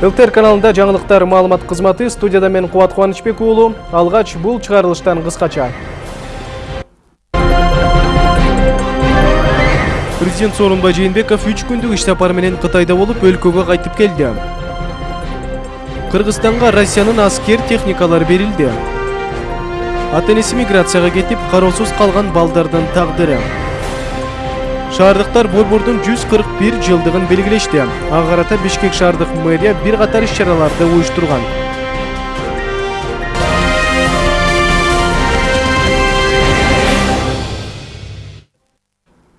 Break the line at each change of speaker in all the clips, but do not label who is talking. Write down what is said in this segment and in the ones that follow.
ЛТР каналында жаңылыктар маалымат кызматы студияда мен Кубат Кубанычбек уулу. Алгач бул чыгарылыштан кыскача. Президент Сооронбай Жээнбеков 3 күндүк иш сапары менен Кытайда болуп, өлкөгө кайтып келди. Кыргызстанга Россиянын аскер техникалары берилди. Ата энеси миграцияга кетип, кароосуз калган балдардын тагдыры. Шаардыктар борбордун 141 жылдыгын белгилешти. Ага карата Бишкек шаардык мэрия бир катар иш-чараларды уюштурган.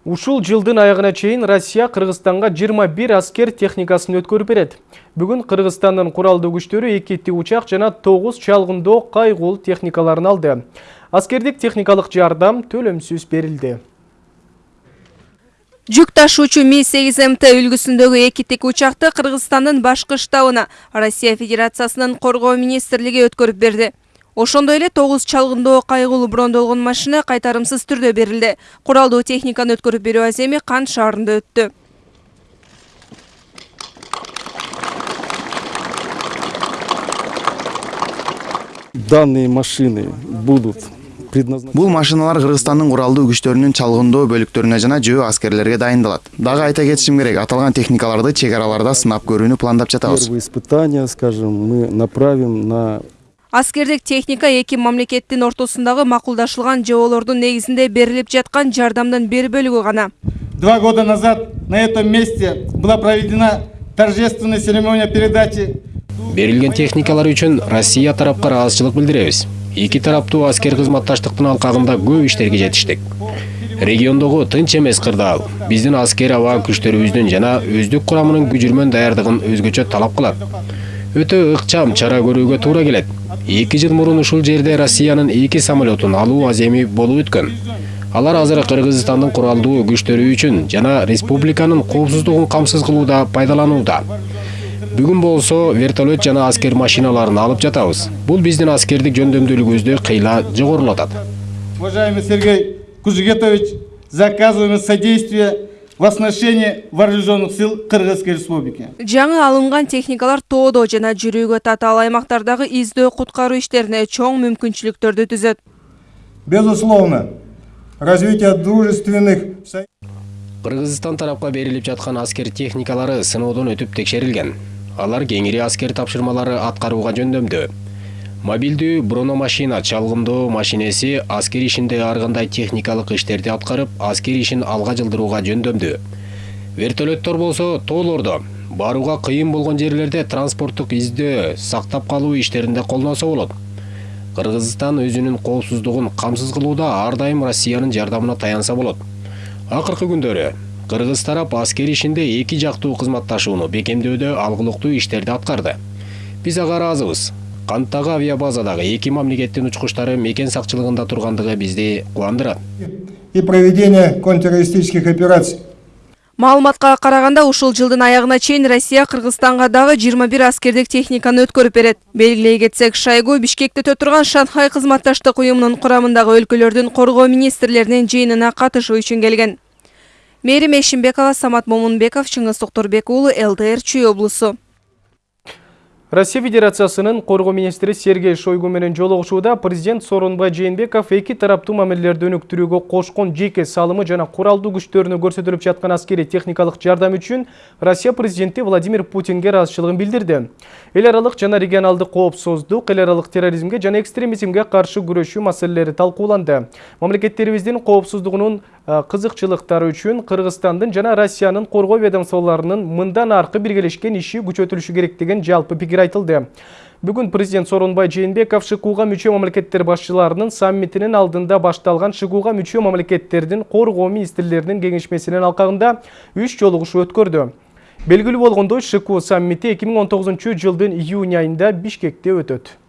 Ушул жылдын аягына чейин Россия Кыргызстанга 21 аскер техникасын өткөрүп берет. Бүгүн Кыргызстандын куралдуу күчтөрү 2 учак жана 9 чалгындоо кайгул техникаларын алды. Аскердик техникалык жардам төлөмсүз берилди.
Жүк ташуучу Ми-8МТ үлгүсүндөгү эки тик учакты Кыргызстандын башкы штабына Россия Федерациясынын коргоо министрлиги өткөрүп берди. Ошондой эле 9 чалгындоо кайгылуу брондолгон машина кайтарымсыз түрдө берилди. Куралдуу техниканы өткөрүп берүү аземи Кан шаарында өттү.
Данные машины будут предназначены.
Бул машиналар Кыргызстандын куралдуу күчтөрүнүн чалгындоо бөлүктөрүнө жана жөө аскерлерге дайындалат. Дагы айта кетишим керек, аталган техникаларды чек араларда сынап көрүүнү пландап жатабыз.
Первые испытания, скажем, мы направим на
Аскердик техника эки мамлекеттин ортосундагы макулдашылган жоболордун негизинде берилип жаткан жардамдын бир бөлүгү гана.
Два года назад на этом месте была проведена торжественная церемония передачи
берилген техникалар үчүн россия тарапка ыраазычылык билдиребиз эки тараптуу аскер кызматташтыктын алкагында көп иштерге жетиштик. Региондогу тынч эмес кырдаал биздин аскер аба күчтөрүбүздүн жана өздүк курамынын күжүрмөн даярдыгын өзгөчө талап кылат. Өтө ыкчам чара көрүүгө туура келет. Эки жыл мурун ушул жерде россиянын эки самолетун алуу аземи болуп өткөн. Алар азыр кыргызстандын куралдуу күчтөрү үчүн жана республиканын коопсуздугун камсыз кылууда пайдаланууда бүгүн болсо вертолет жана аскер машиналарын алып жатабыз бул биздин аскердик жөндөмдүүлүгүбүздү кыйла жогорулатат
уважаемый Сергей Кузугетович заказываем содействие в оснащении вооруженных сил Кыргызской Республики.
Жаңы алынган техникалар тоодо жана жүрүүгө татаал аймактардагы издөө куткаруу иштерине чоң мүмкүнчүлүктөрдү түзөт.
Безусловно, развитие дружественных
кыргызстан тарапка берилип жаткан аскер техникалары сыноодон өтүп текшерилген алар кеңири аскер тапшырмалары аткарууга жөндөмдүү мобилдүү брономашина чалгындоо машинеси аскер ишинде ар кандай техникалык иштерди аткарып аскер ишин алга жылдырууга жөндөмдүү вертолеттор болсо тоолордо барууга кыйын болгон жерлерде транспорттук издөө сактап калуу иштеринде колдонсо болот. Кыргызстан өзүнүн коопсуздугун камсыз кылууда ар дайым россиянын жардамына таянса болот. Акыркы күндөрү кыргыз тарап аскер ишинде эки жактуу кызматташууну бекемдөөдө алгылыктуу иштерди аткарды биз ага ыраазыбыз канттагы авиабазадагы эки мамлекеттин учкучтары мекен сакчылыгында тургандыгы бизди кубандырат
и проведение контртеррористических операций
Маалыматка караганда ушул жылдын аягына чейин Россия Кыргызстанга дагы 21 аскердик техниканы өткөрүп берет. Белгилей кетсек, Шойгу Бишкекте өтүргөн Шанхай кызматташтык уюмунун курамындагы өлкөлөрдүн коргоо министрлеринин жыйынына катышуу үчүн келген. Мерим Эшимбекова, Самат Момунбеков, Чыңгыз Токторбек уулу, ЛТР Чүй облусу.
Россия Федерациясынын коргоо министри Сергей Шойгу менен жолугушууда президент Сооронбай Жээнбеков эки тараптуу мамилелерди өнүктүрүүгө кошкон жеке салымы жана куралдуу күчтөрүнө көрсөтүлүп жаткан аскери техникалык жардам үчүн Россия президенти Владимир Путинге ыраазычылыгын билдирди. Эл аралык жана регионалдык коопсуздук, эл аралык терроризмге жана экстремизмге каршы күрөшүү маселелери талкууланды. Мамлекеттерибиздин коопсуздугунун кызыкчылыктары үчүн Кыргызстандын жана Россиянын коргоо ведомстволорунун мындан аркы биргелешкен иши күчөтүлүшү керек деген жалпы пикир айтылды. Бүгін президент Сооронбай Жээнбеков ШИКУга мүчө мамлекеттер башчыларынын саммитинин алдында башталган ШИКУга мүчө мамлекеттердин коргоо министрлеринин кеңешмесинин алкагында үч жолугушуу өткөрдү. Белгилүү болгондой ШИКУ саммити 2019 жылдын июнь айында Бишкекте өтөт.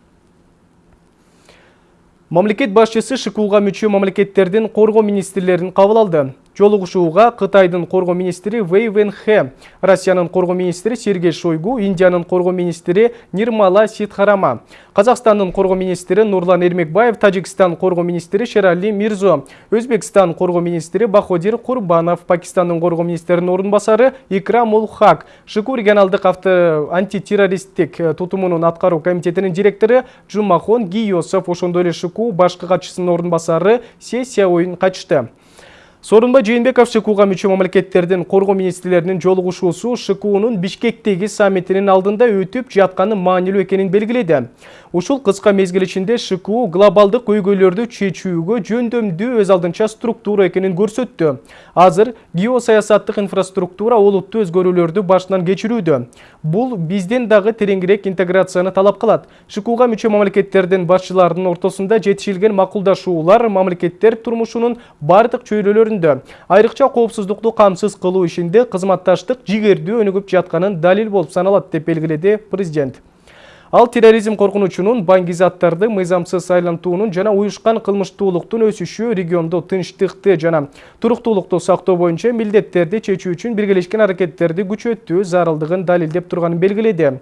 Мамлекет башчысы ШИКУга мүчө мамлекеттердин коргоо министрлерин кабыл алды. Жолугушууга кытайдын коргоо министри вэй венхэ россиянын коргоо министри сергей шойгу индиянын коргоо министри нирмала ситхарама казакстандын коргоо министри нурлан эрмекбаев тажикстан коргоо министри шерали мирзо өзбекстан коргоо министри баходир курбанов пакистандын коргоо министринин орун басары икрам ул хак шыку регионалдык авто антитеррористтик тутумунун аткаруу комитетинин директору жумахон гийосов ошондой эле шыку башкы катчысынын орун басары се сяоин катышты. Сорунбай Жээнбеков ШКУга мүчө мамлекеттердин коргоо министрлеринин жолугушуусу ШКУнун Бишкектеги саммитинин алдында өтүп жатканы маанилүү экенин белгиледи. Ушул кыска мезгил ичинде ШКУ глобалдык көйгөйлөрдү чечүүгө жөндөмдүү өз алдынча структура экенин көрсөттү. Азыр геосаясаттык инфраструктура олуттуу өзгөрүүлөрдү башынан кечирүүдө. Бул бизден дагы тереңирээк интеграцияны талап кылат. ШКУга мүчө мамлекеттердин башчыларынын ортосунда жетишилген макулдашуулар мамлекеттер турмушунун бардык чөйрөлөрүн айрыкча коопсуздукту камсыз кылуу ишинде кызматташтык жигердүү өнүгүп жатканын далил болуп саналат деп белгиледи президент. Ал терроризм коркунучунун баңгизаттарды мыйзамсыз айлантуунун жана уюшкан кылмыштуулуктун өсүшү региондо тынчтыкты жана туруктуулукту сактоо боюнча милдеттерди чечүү үчүн биргелешкен аракеттерди күчөтүү зарылдыгын далилдеп турганын белгиледи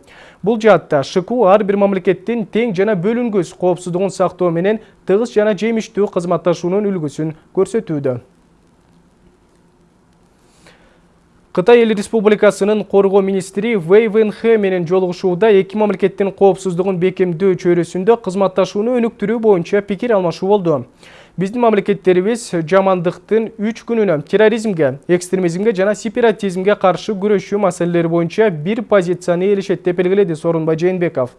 бул жаатта шку ар бир мамлекеттин тең жана бөлүнгүс коопсуздугун сактоо менен тыгыз жана жемиштүү кызматташуунун үлгүсүн көрсөтүүдө Қытай эл республикасынын коргоо министри Вэй Вэнхэ менен жолугушууда эки мамлекеттин коопсуздугун бекемдөө чөйрөсүндө кызматташууну өнүктүрүү боюнча пикир алмашуу болду. Биздин мамлекеттерибиз жамандыктын үч күнүнө терроризмге, экстремизмге жана сепаратизмге каршы күрөшүү маселелери боюнча бир позицияны ээлешет деп белгиледи Сооронбай Жээнбеков.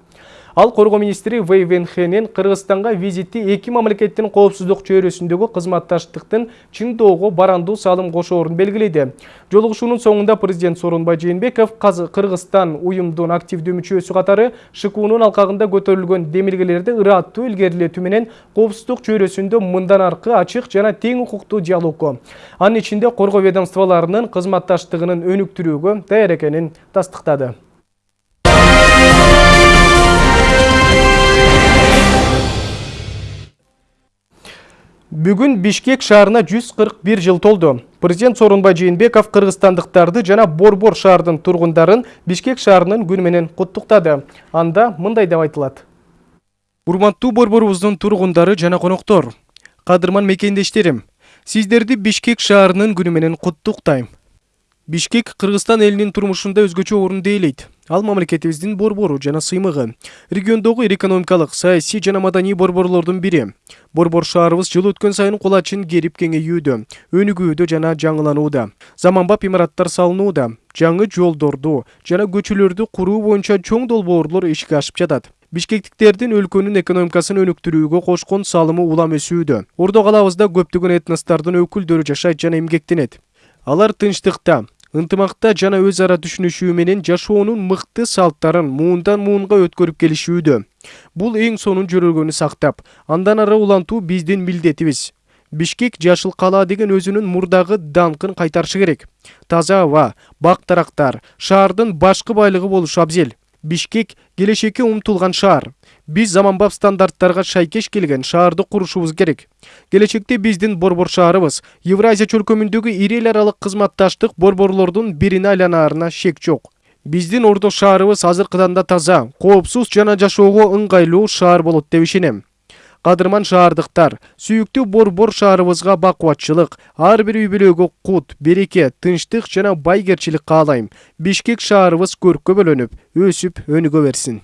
Ал коргоо министри Вэй Венхенен Кыргызстанга визити эки мамлекеттин коопсуздук чөйрөсүндөгү кызматташтыктын чыңдоого барандуу салым кошоорун белгиледи. Жолугушуунун соңунда президент Сооронбай Жээнбеков Кыргызстан уюмдун активдүү мүчөсү катары ШКУнун алкагында көтөрүлгөн демилгелерди ыраттуу илгерилетүү менен коопсуздук чөйрөсүндө мындан аркы ачык жана тең укуктуу диалогго, анын ичинде коргоо ведомстволорунун кызматташтыгынын өнүктүрүүгө даяр экенин тастыктады. Бүгін Бишкек шаарына 141 жыл толду. Президент Сооронбай Жээнбеков кыргызстандыктарды жана Борбор шаардын тургундарын Бишкек шаарынын күнү менен куттуктады. Анда мындай деп айтылат. Урматтуу Борборубуздун тургундары жана коноктор, кадырман мекендештерим, сиздерди Бишкек шаарынын күнү менен куттуктайм. Бишкек Кыргызстан элинин турмушунда өзгөчө орунду ээлейт ал мамлекетибиздин борбору жана сыймыгы региондогу ир экономикалык саясий жана маданий борборлордун бири. Борбор шаарыбыз жыл өткөн сайын кулачин керип кеңейүүдө өнүгүүдө жана жаңыланууда. Заманбап имараттар салынууда жаңы жолдорду жана көчөлөрдү куруу боюнча чоң долбоорлор ишке ашып жатат. Бишкектиктердин өлкөнүн экономикасын өнүктүрүүгө кошкон салымы улам өсүүдө. Ордо калабызда көптөгөн этностордун өкүлдөрү жашайт жана эмгектенет. Алар тынчтыкта ынтымакта жана өз ара түшүнүшүү менен жашоонун мыкты салттарын муундан муунга өткөрүп келишүүдө. Бул эң сонун жөрөлгөнү сактап андан ары улантуу биздин милдетибиз. Бишкек жашыл кала деген өзүнүн мурдагы даңкын кайтарышы керек. Таза аба бак дарактар шаардын башкы байлыгы болушу абзел. Бишкек келечекке умтулган шаар. Биз заманбап стандарттарга шайкеш келген шаарды курушубуз керек. Келечекте биздин борбор шаарыбыз евразия чөлкөмүндөгү ири эл аралык кызматташтык борборлордун бирине айланаарына шек жок. Биздин ордо шаарыбыз азыркыдан да таза коопсуз жана жашоого ыңгайлуу шаар болот деп ишенем. Кадырман шаардыктар сүйүктүү борбор шаарыбызга бакубатчылык ар бир үй бүлөгө кут береке тынчтык жана байгерчилик каалайм бишкек шаарыбыз көрккө бөлөнүп өсүп өнүгө берсин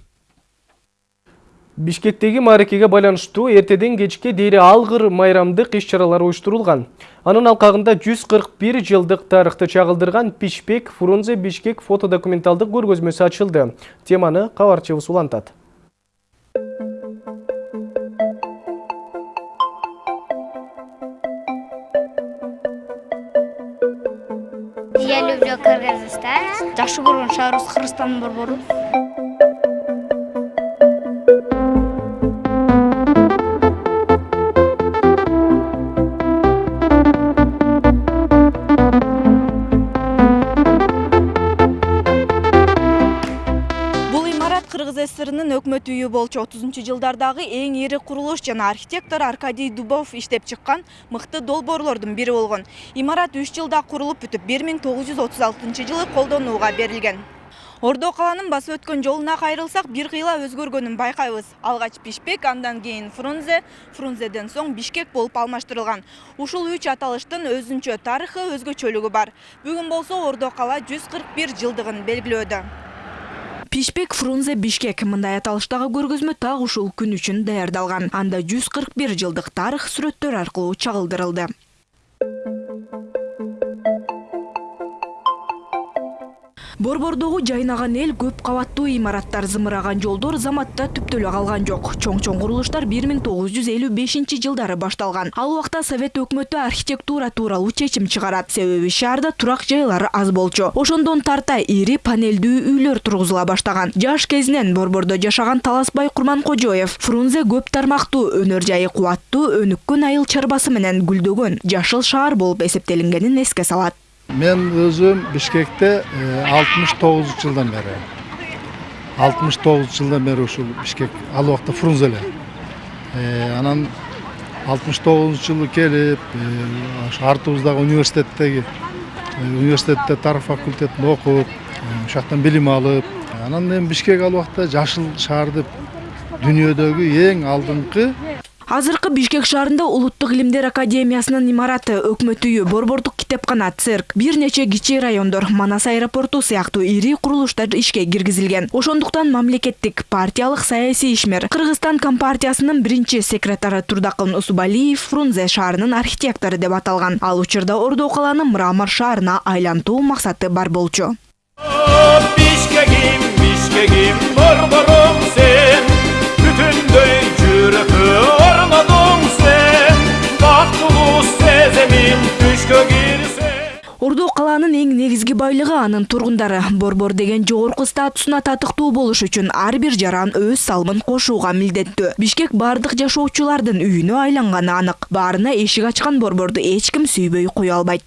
бишкектеги мааракеге байланыштуу эртеден кечке дейри алгыр майрамдык иш чаралар уюштурулган анын алкагында 141 жылдык тарыхты чагылдырган пишпек фрунзе бишкек фотодокументалдык көргөзмөсү ачылды. Теманы кабарчыбыз улантат
Я люблю Кыргызстан. Жакшы көргөн шаарыбыз Кыргызстандын борбору.
ССРнын өкмөт үйү болчу 30-жылдардагы эң ири курулуш жана архитектор Аркадий Дубов иштеп чыккан мыкты долбоорлордун бири болгон. Имарат 3 жылда курулуп бүтүп 1936 жылы колдонууга берилген. Ордо каланын басып өткөн жолуна кайрылсак, бир кыйла өзгөргөнүн байкайбыз. Алгач Бишкек, андан кийин Фрунзе, Фрунзеден соң Бишкек болуп алмаштырылган. Ушул үч аталыштын өзүнчө тарыхы, өзгөчөлүгү бар. Бүгүн болсо Ордо кала 141 жылдыгын белгилөөдө. Пишпек Фрунзе Бишкек мындай аталыштагы көргөзмө так ушул күн үчүн даярдалган. Анда 141 жылдык тарых сүрөттөр аркылуу чагылдырылды. Борбордогу жайнаган эл көп кабаттуу имараттар зымыраган жолдор заматта түптөлө калган жок. Чоң-чоң курулуштар 1955 жылдары башталган. Ал убакта Совет өкмөтү архитектура тууралуу чечим чыгарат. Себеби шаарда турак жайлар аз болчу. Ошондон тарта ири панелдүү үйлөр тургузула баштаган. Жаш кезинен Борбордо жашаган Таласбай Курманкожоев Фрунзе көп тармактуу, өнөр жайы кубаттуу, өнүккөн айыл чарбасы менен гүлдөгөн жашыл шаар болуп эсептелингенин эске салат.
Мен өзім Бишкекте 69 жылдан бері. 69 жылдан бері ушул Бишкек ал убакта Фрунзеле. Анан 69 жылы келип, ошо артыбыздагы университеттеги университетте тарых факультетинде окуп, ошол жактан алып, анан эми Бишкек ал убакта жашыл шаар деп дүйнөдөгү эң алдыңкы
Азыркы Бишкек шаарында Улуттук илимдер академиясынын имараты, өкмөт үйү, борбордук китепкана, цирк, бир нече кичи райондор, Манас аэропорту сыяктуу ири курулуштар ишке киргизилген. Ошондуктан мамлекеттик партиялык саясий ишмер Кыргызстан компартиясынын биринчи секретары Турдакын Усубалиев Фрунзе шаарынын архитектору деп аталган. Ал учурда Ордо каланы мрамор шаарына айлантуу максаты бар болчу.
Бишкегим, Бишкегим, борборум сен, бүтүндөй жүрөккө орнодуң сен, бактылуу сеземин түшкө кирсе.
Ордо каланын эң негизги байлыгы анын тургундары. Борбор деген жогорку статусуна татыктуу болуш үчүн ар бир жаран өз салымын кошууга милдеттүү. Бишкек бардык жашоочулардын үйүнө айланганы анык. Баарына эшик ачкан борборду эч ким сүйбөй кое албайт.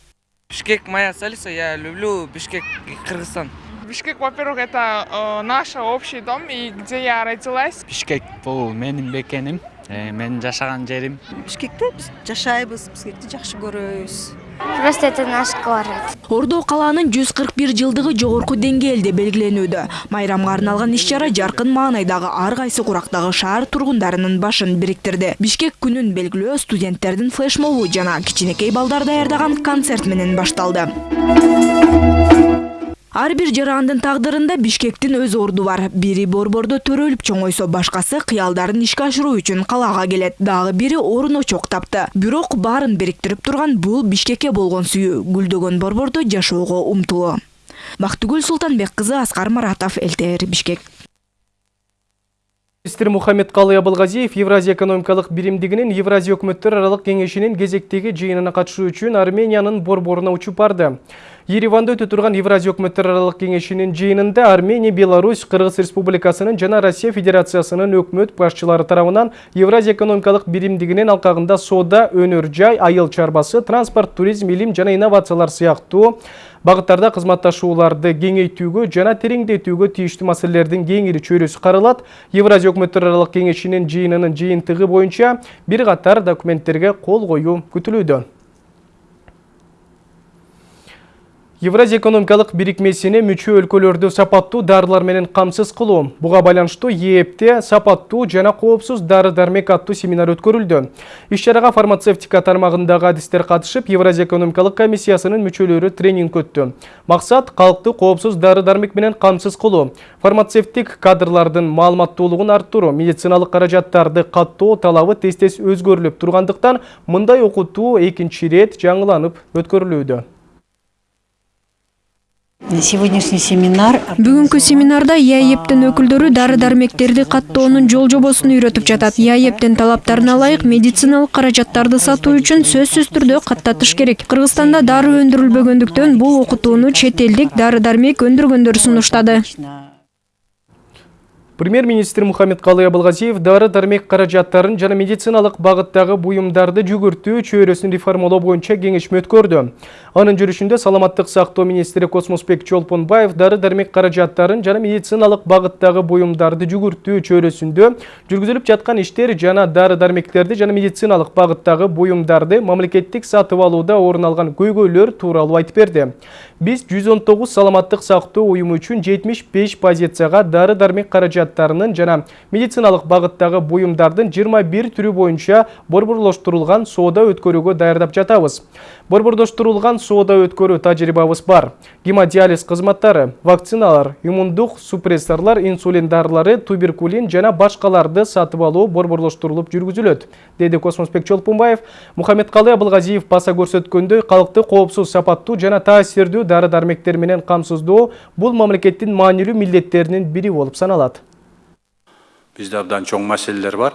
Бишкек моя столица, я люблю Бишкек Кыргызстан.
Бишкек, во-первых, это э, наш общий дом, и где я родилась.
Бишкек бул менин бекеним, э, менин жашаган жерим.
Бишкекте биз жашайбыз, Бишкекти жакшы көрөбүз.
Просто это наш город.
Ордо калаанын 141 жылдыгы жогорку деңгээлде белгиленүүдө. Майрамга арналган иш-чара жаркын маанайдагы ар кайсы курактагы шаар тургундарынын башын бириктирди. Бишкек күнүн белгилөө студенттердин флешмобу жана кичинекей балдар даярдаган концерт менен башталды. Ар бир жарандын тагдырында Бишкектин өз орду бар. Бири борбордо төрөлүп чоңойсо, башкасы кыялдарын ишке ашыруу үчүн калаага келет. Дагы бири орун очок тапты. Бирок баарын бириктирип турган бул Бишкекке болгон сүйүү, гүлдөгөн борбордо жашоого умтулуу. Бактыгүл Султанбек кызы Аскар Маратов, ЛТР Бишкек.
Министр Мухаммед Калы Абылгазиев Евразия экономикалык биримдигинин Евразия өкмөттөр аралык кеңешинин кезектеги жыйынына катышуу үчүн Армениянын борборуна учуп барды. Ереванда өтө турган Евразия өкмөттөр аралык кеңешинин жыйынында Армения, Беларусь, Кыргыз Республикасынын жана Россия Федерациясынын өкмөт башчылары тарабынан Евразия экономикалык биримдигинин алкагында соода, өнөр жай, айыл чарбасы, транспорт, туризм, илим жана инновациялар сыяктуу багыттарда кызматташууларды кеңейтүүгө жана тереңдетүүгө тийиштүү маселелердин кеңири чөйрөсү каралат. Евразия өкмөттөр аралык кеңешинин жыйынынын жыйынтыгы боюнча бир катар документтерге кол коюу күтүлүүдө. Евразия экономикалык бирикмесине мүчө өлкөлөрдү сапаттуу дарылар менен камсыз кылуу. Буга байланыштуу ЕЭПте сапаттуу жана коопсуз дары дармек аттуу семинар өткөрүлдү. Иш-чарага фармацевтика тармагындагы адистер катышып, Евразия экономикалык комиссиясынын мүчөлөрү тренинг өттү. Максат калкты коопсуз дары дармек менен камсыз кылуу. Фармацевтик кадрлардын маалыматтуулугун арттыруу, медициналык каражаттарды каттоо талабы тез-тез өзгөрүлүп тургандыктан мындай окутуу экинчи рет жаңыланып өткөрүлүүдө.
Сегодняшний семинар
Бүгүнкү семинарда ЯЭПтин өкүлдөрү дары дармектерди каттоонун жол жобосун үйрөтүп жатат. ЯЭПтин талаптарына ылайык медициналык каражаттарды сатуу үчүн сөзсүз түрдө каттатыш керек. Кыргызстанда дары өндүрүлбөгөндүктөн бул окутууну чет элдик дары дармек өндүргөндөр сунуштады.
Премьер-министр Мухаммедкалый Абылгазиев дары дармек каражаттарын жана медициналык багыттагы буюмдарды жүгүртүү чөйрөсүн реформалоо боюнча кеңешме өткөрдү. Анын жүрүшүндө саламаттык сактоо министри Космосбек Чолпонбаев дары дармек каражаттарын жана медициналык багыттагы буюмдарды жүгүртүү чөйрөсүндө жүргүзүлүп жаткан иштер жана дары дармектерди жана медициналык багыттагы буюмдарды мамлекеттик сатып алууда орун алган көйгөйлөр тууралуу айтып берди. Биз 119 саламаттык сактоо уюму үчүн 75 позицияга дары дармек каражаттарынын жана медициналык багыттагы буюмдардын 21 түрү боюнча борборлоштурулган соода өткөрүүгө даярдап жатабыз. Борбордоштурулган соода өткөрүү тажрыйбабыз бар. Гемодиализ кызматтары, вакциналар, иммундук супрессорлор, инсулин дарылары, туберкулин жана башкаларды сатып алуу борборлоштурулуп жүргүзүлөт, деди Космосбек Чолпунбаев. Мухаммедкалый Абылгазиев баса көрсөткөндөй, калкты коопсуз, сапаттуу жана таасирдүү дары-дармектер менен камсыздоо бул мамлекеттин маанилүү милдеттеринин бири болуп саналат.
Бизде абдан чоң маселелер бар.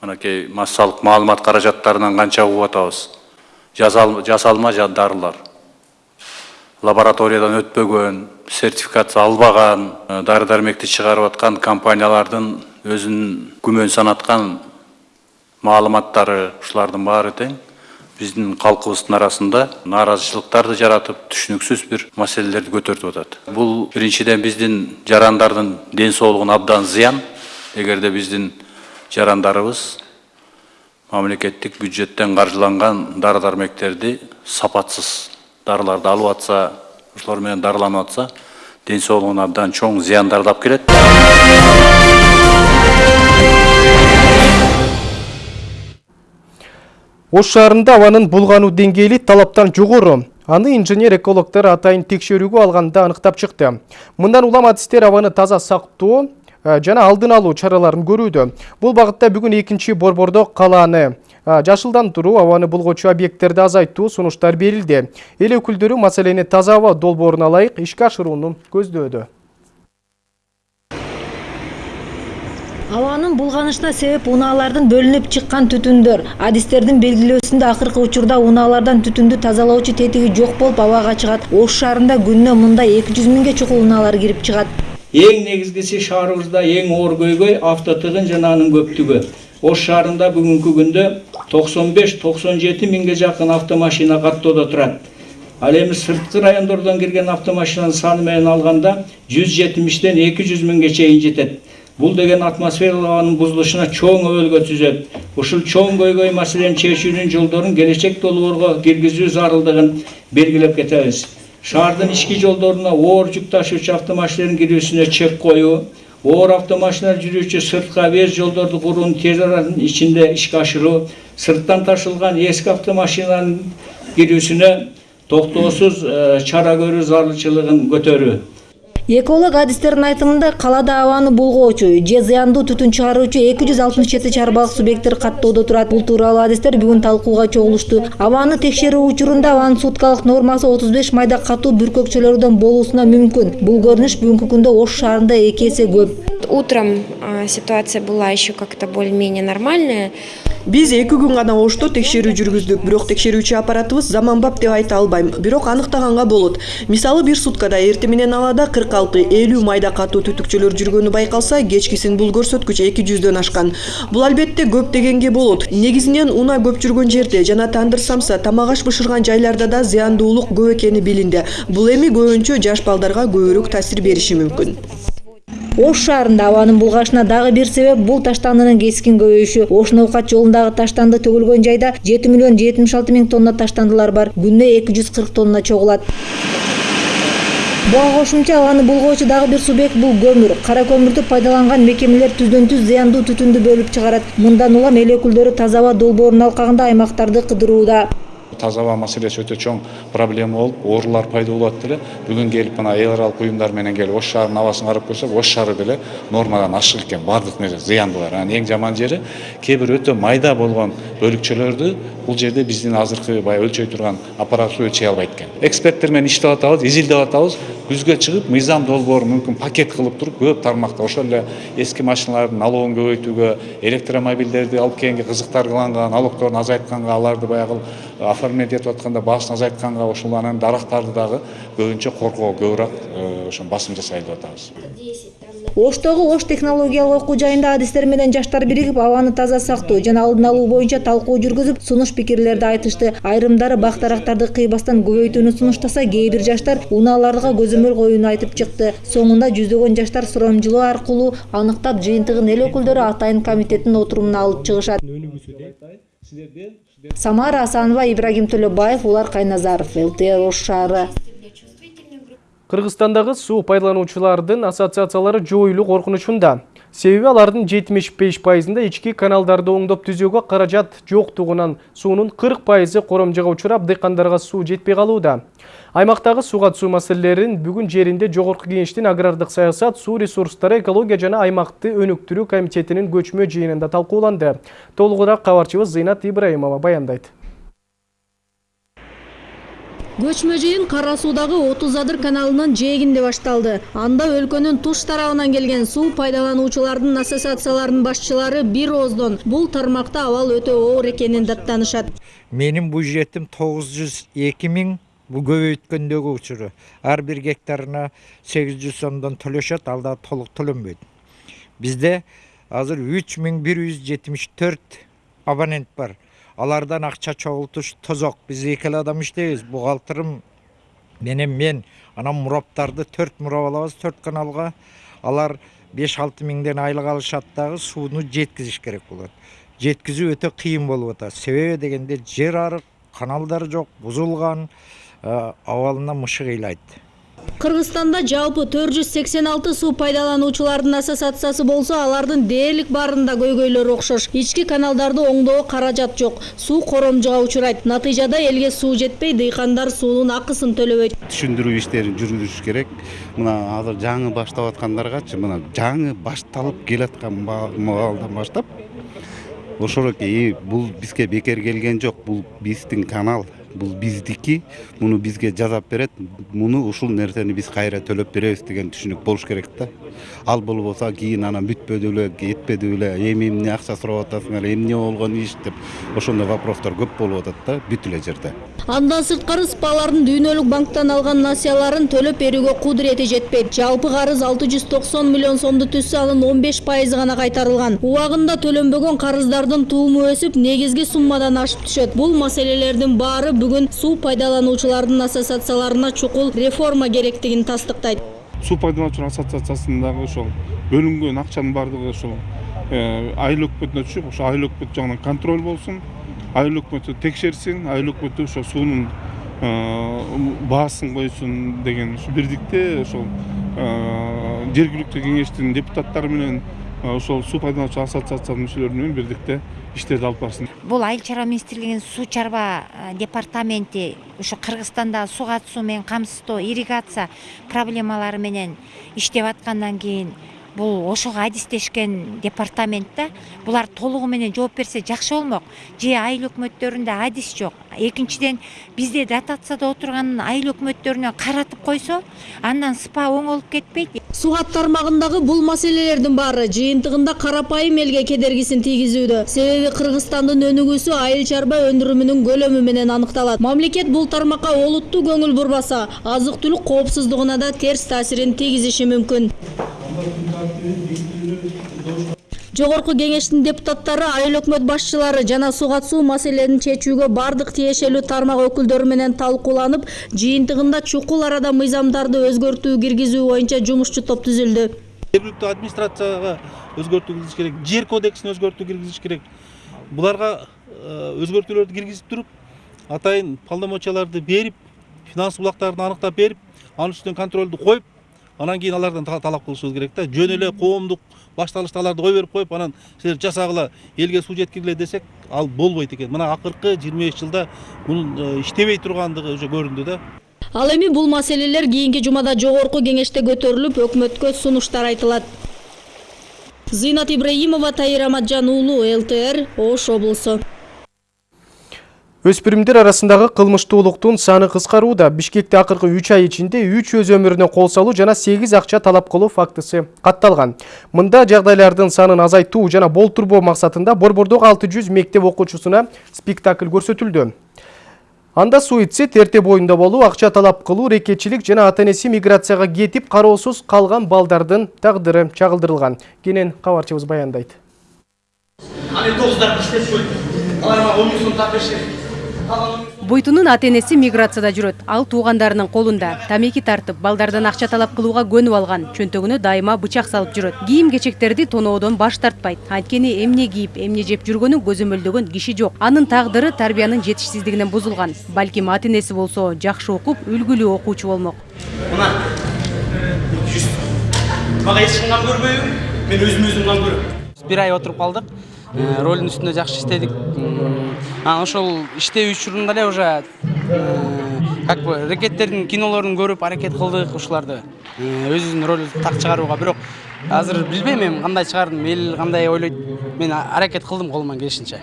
Анакей массалык маалымат каражаттарынан канча угуп атабыз. Жасалма дарылар. Лабораториядан өтпөгөн, сертификация албаган, дары-дармекти чыгарып аткан компаниялардын өзүнүн күмөн санаткан маалыматтары ушулардын баары тең биздин калкыбыздын арасында нааразычылыктарды жаратып түшүнүксүз бир маселелерди көтөртүп атат бул биринчиден биздин жарандардын ден соолугуна абдан зыян эгерде биздин жарандарыбыз мамлекеттик бюджеттен каржыланган дары дармектерди сапатсыз дарыларды алып атса ошолор менен дарыланып атса ден соолугуна абдан чоң зыяндарды алып келет
Ош шаарында абанын булгануу деңгээли талаптан жогору. Аны инженер экологтор атайын текшерүүгө алганда аныктап чыкты. Мындан улам адистер абаны таза сактоо жана алдын алуу чараларын көрүүдө. Бул багытта бүгүн экинчи борбордо калааны жашылдандыруу абаны булгочу объекттерди азайтуу сунуштар берилди. Эл өкүлдөрү маселени таза аба долбооруна ылайык ишке ашырууну көздөөдө.
Абанын булганышына себеп унаалардын бөлүнүп чыккан түтүндөр. Адистердин белгилөөсүндө акыркы учурда унаалардан түтүндү тазалоочу тетиги жок болуп абага чыгат. Ош шаарында күнүнө мындай эки жүз миңге чукул унаалар кирип чыгат.
Эң негизгиси шаарыбызда эң оор көйгөй автотыгын жана анын көптүгү. Ош шаарында бүгүнкү күндө токсон беш токсон жети миңге жакын автомашина каттоодо турат. Ал эми сырткы райондордон кирген автомашинанын саны менен алганда жүз жетимиштен эки жүз миңге чейин жетет бул деген атмосфералык абанын бузулушуна чоң өбөлгө түзөт. Ушул чоң көйгөй маселени чечүүнүн жолдорун келечек долбоорго киргизүү зарылдыгын белгилеп кетебиз. Шаардын ички жолдоруна оор жүк ташуучу автомашиналардын кирүүсүнө чек коюу оор автомашиналар жүрүүчү сырткы объезд жолдорду курууну тез аранын ичинде ишке ашыруу сырттан ташылган эски автомашиналардын кирүүсүнө токтоосуз чара көрүү зарылчылыгын көтөрүү.
Эколог адистердин айтымында калаада абаны булгоочу же зыяндуу түтүн чыгаруучу эки жүз алтымыш жети чарбалык субъекттер каттоодо турат. Бул тууралуу адистер бүгүн талкууга чогулушту. Абаны текшерүү учурунда абанын суткалык нормасы отуз беш майда катуу бүркөкчөлөрдөн болуусуна мүмкүн. Бул көрүнүш бүгүнкү күндө ош шаарында эки эсе көп.
Утром ситуация была еще как то более менее нормальная
биз эки күн гана ошто текшерүү жүргүздүк. Бирок текшерүүчү аппаратыбыз заманбап деп айта албайм. Бирок аныктаганга болот. Мисалы бир суткада эртең менен абада кырк алты элүү майда катуу түтүкчөлөр жүргөнү байкалса кечкисин бул көрсөткүч эки жүздөн ашкан. Бул албетте көп дегенге болот. Негизинен унаа көп жүргөн жерде жана тандыр самса тамак аш бышырган жайларда да зыяндуулук көп экени билинди бул эми көбүнчө жаш балдарга көбүрөөк таасир бериши мүмкүн
ош шаарында абанын булганышына дагы бир себеп бул таштандынын кескин көбөйүшү. Ош ноокат жолундагы таштанды төгүлгөн жайда жети миллион жетимиш алты миң тонна таштандылар бар. Күнүнө эки жүз кырк тонна чогулат. Буга кошумча абаны булгоочу дагы бир субъект бул көмүр. Кара көмүрдү пайдаланган мекемелер түздөн түз зыяндуу түтүндү бөлүп чыгарат. Мындан улам эл өкүлдөрү таза аба долбоорунун алкагында аймактарды кыдырууда
таза аба маселеси өтө чоң проблема болуп оорулар пайда болуп эле бүгүн келип мына эл аралык уюмдар менен келип ош шаарынын абасын карап көрсөк ош шаары деле нормадан ашык экен баардык нерсе зыяндуулар анан эң жаман жери кээ бир өтө майда болгон бөлүкчөлөрдү бул жерде биздин азыркы баягы өлчөй турган аппаратура өлчөй албайт экен эксперттер менен иштеп атабыз изилдеп атабыз күзгө чыгып мыйзам долбоор мүмкүн пакет кылып туруп көп тармакта ошол эле эски машиналардын налогун көбөйтүүгө электромобилдерди алып келгенге кызыктаргыланган налогторун азайтканга аларды баягы этип атканда баасын азайтканга ошол анан дарактарды дагы көбүнчө коргоого көбүрөөк ошо басым жасайлы деп атабыз.
Оштогу ош технологиялык окуу жайында адистер менен жаштар биригип абаны таза сактоо жана алдын алуу боюнча талкуу жүргүзүп сунуш пикирлерди айтышты. Айрымдары бак дарактарды кыйбастан көбөйтүүнү сунуштаса кээ бир жаштар унааларга көзөмөл коюуну айтып чыкты. Соңунда жүздөгөн жаштар сурамжылоо аркылуу аныктап жыйынтыгын эл өкүлдөрү атайын комитеттин отурумуна алып чыгышат самара асанова ибрагим төлөбаев улар кайназаров лтр ош шаары
Кыргызстандагы суу пайдалануучулардын ассоциациялары жоюлуу коркунучунда. Себеби алардын 75 пайызында ички каналдарды оңдоп түзүүгө каражат жоктугунан суунун 40 пайызы коромжого учурап дыйкандарга суу жетпей калууда. Аймактагы сууга суу маселелерин бүгүн жеринде жогорку кеңештин агрардык саясат, суу ресурстары, экология жана аймакты өнүктүрүү комитетинин көчмө жыйынында талкууланды. Толугураак кабарчыбыз Зыйнат Ибраимова баяндайт.
Көчмө жыйын кара суудагы адыр каналынын жээгинде башталды. Анда өлкөнүн туш тарабынан келген суу пайдалануучулардын ассоциацияларынын башчылары бир ооздон бул тармакта абал өтө оор экенин даттанышат.
Менин бюджетим тогуз жүз эки миң бул көбөйткөндөгү учуру. Ар бир гектарына сегиз жүз сомдон төлөшөт ал да толук төлөнбөйт. Бизде азыр үч миң бир жүз жетимиш төрт абонент бар. Алардан акча чогултуш тозок биз эки эле адам иштейбиз бухгалтерим менен мен анан мураптарды төрт мурап алабыз төрт каналга алар беш алты миңден айлык алышат дагы сууну жеткизиш керек болот жеткизүү өтө кыйын болуп атат себеби дегенде жер арык каналдар жок бузулган абалына мышык ыйлайт
кыргызстанда жалпы төрт жүз сексен алты суу пайдалануучулардын ассоциациясы болсо алардын дээрлик баарында көйгөйлөр окшош. Ички каналдарды оңдоого каражат жок. Суу коромжуга учурайт. Натыйжада элге суу жетпей дыйкандар суунун акысын төлөбөйт.
Түшүндүрүү иштерин жүргүзүш керек. Мына азыр жаңы баштап аткандаргачы мына жаңы башталып келаткан маалдан баштап ошоноки бул бизге бекер келген жок. Бул биздин канал бул биздики муну бизге жасап берет муну ушул нерсени биз кайра төлөп беребиз деген түшүнүк болуш керек да. Ал болбосо кийин анан бүтпөдү беле этпеди беле эми эмне акча сурап атасыңар эмне болгон иш деп ошондой вопростор көп болуп атат да бүт эле жерде.
Андан сырткары спалардын дүйнөлүк банктан алган насыяларын төлөп берүүгө кудурети жетпейт. Жалпы карыз алты жүз токсон миллион сомду түзсө анын он беш пайызы гана кайтарылган. Убагында төлөнбөгөн карыздардын тууму өсүп негизги суммадан ашып түшөт. Бул маселелердин баары бүгүн суу пайдалануучулардын ассоциацияларына чукул реформа керектигин тастыктайт
суу пайдалануучулар ассоциациясындагы ошол бөлүнгөн акчанын баардыгы ошол айыл өкмөтүнө түшүп ошо айыл өкмөт жагынан контроль болсун айыл өкмөтү текшерсин айыл өкмөтү ошо суунун баасын койсун деген ушу бирдикте ошол жергиликтүү кеңештин депутаттары менен ошол суу пайдалануучу ассоциациянын мүчөлөрү менен бирдикте иштерди алып барсын.
Бул айыл чарба министрлигинин суу чарба департаменти ушу кыргызстандагы сууга суу менен камсыздоо ирригация проблемалары менен иштеп аткандан кийин бул ошого адистешкен департамент да булар толугу менен жооп берсе жакшы болмок же айыл өкмөттөрүндө адис жок экинчиден бизде дотацияда отурган айыл өкмөттөрүнө каратып койсо андан спа оңолуп кетпейт
сугат тармагындагы бул маселелердин баары жыйынтыгында карапайым элге кедергисин тийгизүүдө себеби кыргызстандын өнүгүүсү айыл чарба өндүрүмүнүн көлөмү менен аныкталат мамлекет бул тармакка олуттуу көңүл бурбаса азык түлүк коопсуздугуна да терс таасирин тийгизиши мүмкүн жогорку кеңештин депутаттары айыл өкмөт башчылары жана сууга суу маселелерин чечүүгө бардык тиешелүү тармак өкүлдөрү менен талкууланып жыйынтыгында чукул арада мыйзамдарды өзгөртүү киргизүү боюнча жумушчу топ түзүлдү.
Жергиликтүү администрацияга өзгөртүү киргизиш керек жер кодексине өзгөртүү киргизиш керек. Буларга өзгөртүүлөрдү киргизип туруп атайын полномочияларды берип финанс булактарын аныктап берип анын үстүнөн контролду коюп анан кийин алардан талап кылышыбыз керек да жөн эле коомдук башталышта аларды кое берип коюп анан силер жасагыла элге суу жеткиргиле десек ал болбойт экен. Мына акыркы жыйырма беш жылда мунун иштебей тургандыгы уже көрүндү да.
Ал эми бул маселелер кийинки жумада жогорку кеңеште көтөрүлүп өкмөткө сунуштар айтылат. Зыйнат ибраимова тайыр аматжан уулу лтр ош облусу
Өспүрүмдөр арасындагы кылмыштуулуктун саны кыскарууда. Бишкекте акыркы 3 ай ичинде 3 өз өмүрүнө кол салуу жана 8 акча талап кылуу фактысы катталган. Мында жагдайлардын санын азайтуу жана болтурбоо максатында Борбордогу 600 мектеп окуучусуна спектакль көрсөтүлдү. Анда суицид, эрте боюнда болуу, акча талап кылуу, рекетчилик жана ата энеси миграцияга кетип кароосуз калган балдардын тагдыры чагылдырылган. Кенен кабарчыбыз баяндайт.
Буйтунун ата энеси миграцияда жүрөт. Ал туугандарынын колунда. Тамеки тартып, балдардан акча талап кылууга көнүп алган. Чөнтөгүнө дайыма бычак салып жүрөт. Кийим кечектерди тоноодон баш тартпайт. Анткени эмне кийип, эмне жеп жүргөнүн көзөмөлдөгөн киши жок. Анын тагдыры тарбиянын жетишсиздигинен бузулган. Балким ата энеси болсо жакшы окуп, үлгүлүү окуучу болмок.
мына жүз мага эч ким көрбөйбү мен өзүм өзүм көрөм
бир ай отуруп калдык ролдун үстүндө жакшы иштедик анан ошол иштөө учурунда эле уже э, как бы рекеттердин кинолорун көрүп аракет кылдык ушуларды э, өзүбүздүн роль так чыгарууга бирок азыр билбейм эми кандай чыгардым эл кандай ойлойт мен аракет кылдым колуман келишинче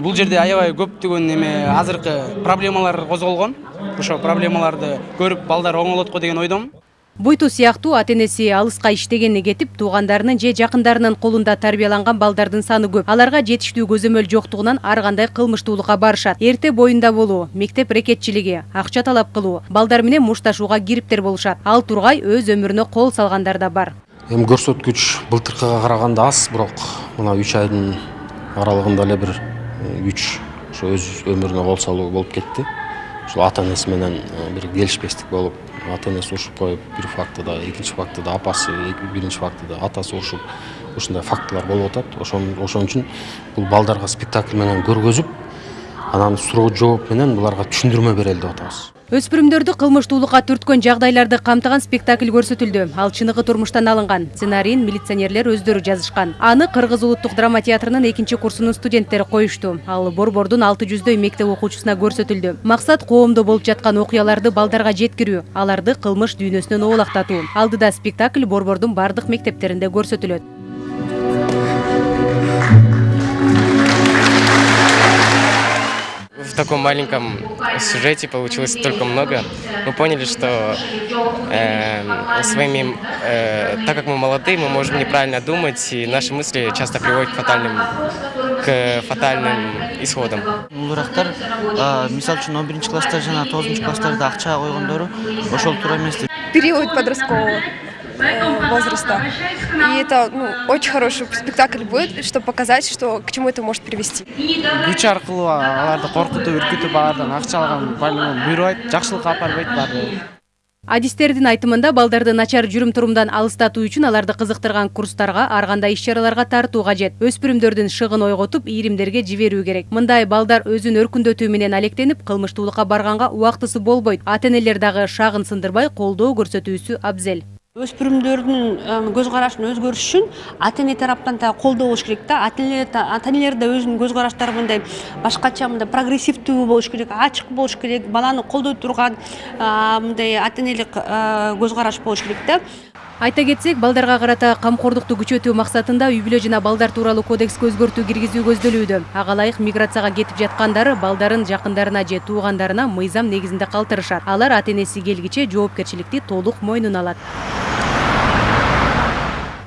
бул жерде аябай көптөгөн эме азыркы проблемалар козголгон ошо проблемаларды көрүп балдар оңолот го деген ойдомун
Буйту сыяктуу ата энеси алыска иштегенине кетип, туугандарынын же жакындарынын колунда тарбияланган балдардын саны көп. Аларга жетиштүү көзөмөл жоктугунан ар кандай кылмыштуулукка барышат. Эрте боюнда болуу, мектеп рекетчилиги, акча талап кылуу, балдар менен мушташууга кириптер болушат. Ал тургай өз өмүрүнө кол салгандар да бар.
Эми көрсөткүч былтыркыга караганда аз, бирок мына 3 айдын аралыгында эле бир 3 ошо өз өмүрүнө кол салуу болуп кетти. Ошол ата энеси менен бир келишпестик болуп ата энеси урушуп коюп бир фактыда экинчи фактыда апасы биринчи фактыда атасы урушуп ушундай фактылар болуп атат ошон үчүн бул балдарга спектакль менен көргөзүп анан суроо жооп менен буларга түшүндүрмө берели деп атабыз.
Өспүрүмдөрдү кылмыштуулукка түрткөн жагдайларды камтыган спектакль көрсөтүлдү. Ал чыныгы турмуштан алынган. Сценарийин милиционерлер өздөрү жазышкан. Аны кыргыз улуттук драма театрынын экинчи курсунун студенттери коюшту. Ал борбордун алты жүздөй мектеп окуучусуна көрсөтүлдү. Максат коомдо болуп жаткан окуяларды балдарга жеткирүү аларды кылмыш дүйнөсүнөн оолактатуу. Алдыда спектакль борбордун бардык мектептеринде көрсөтүлөт
в таком маленьком сюжете получилось столько много. Мы поняли, что э, своими, э, так как мы молодые, мы можем неправильно думать, и наши мысли часто приводят к фатальным, к фатальным исходам.
Бурактар, мисал үчүн 11 класста жана 9 класстарда акча койгондору ошол туура эмес деп.
Период подросткового Э, возраста. И это ну, очень хороший спектакль будет, чтобы показать, что к чему это может привести.
Күч аркылуу аларды коркутуп, үркүтүп алардан акча алган буйрубайт, жакшылыкка апарбайт баары.
Адистердин айтымында балдарды начар жүрүм турумдан алыстатуу үчүн аларды кызыктырган курстарга, ар кандай иш чараларга тартуу кажет. Өспүрүмдөрдүн шыгын ойготуп, ийримдерге жиберүү керек. Мындай балдар өзүн өркүндөтүү менен алектенип, кылмыштуулукка барганга убактысы болбойт. Ата энелер дагы шагын сындырбай колдоо көрсөтүүсү абзел
өспүрүмдөрдүн көз карашын өзгөрүш үчүн ата эне тараптан да колдоо болуш керек да. Ата энелер да өзүнүн көз караштары мындай башкача мындай прогрессивдүү болуш керек ачык болуш керек баланы колдой турган мындай ата энелик көз караш болуш керек да.
Айта кетсек балдарга карата камкордукту күчөтүү максатында үй бүлө жана балдар тууралуу кодекске өзгөртүү киргизүү көздөлүүдө ага ылайык миграцияга кетип жаткандар балдарын жакындарына же туугандарына мыйзам негизинде калтырышат. Алар ата энеси келгиче жоопкерчиликти толук мойнуна алат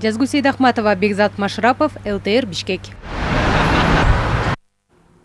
жазгүл сейдахматова бекзат машрапов лтр бишкек.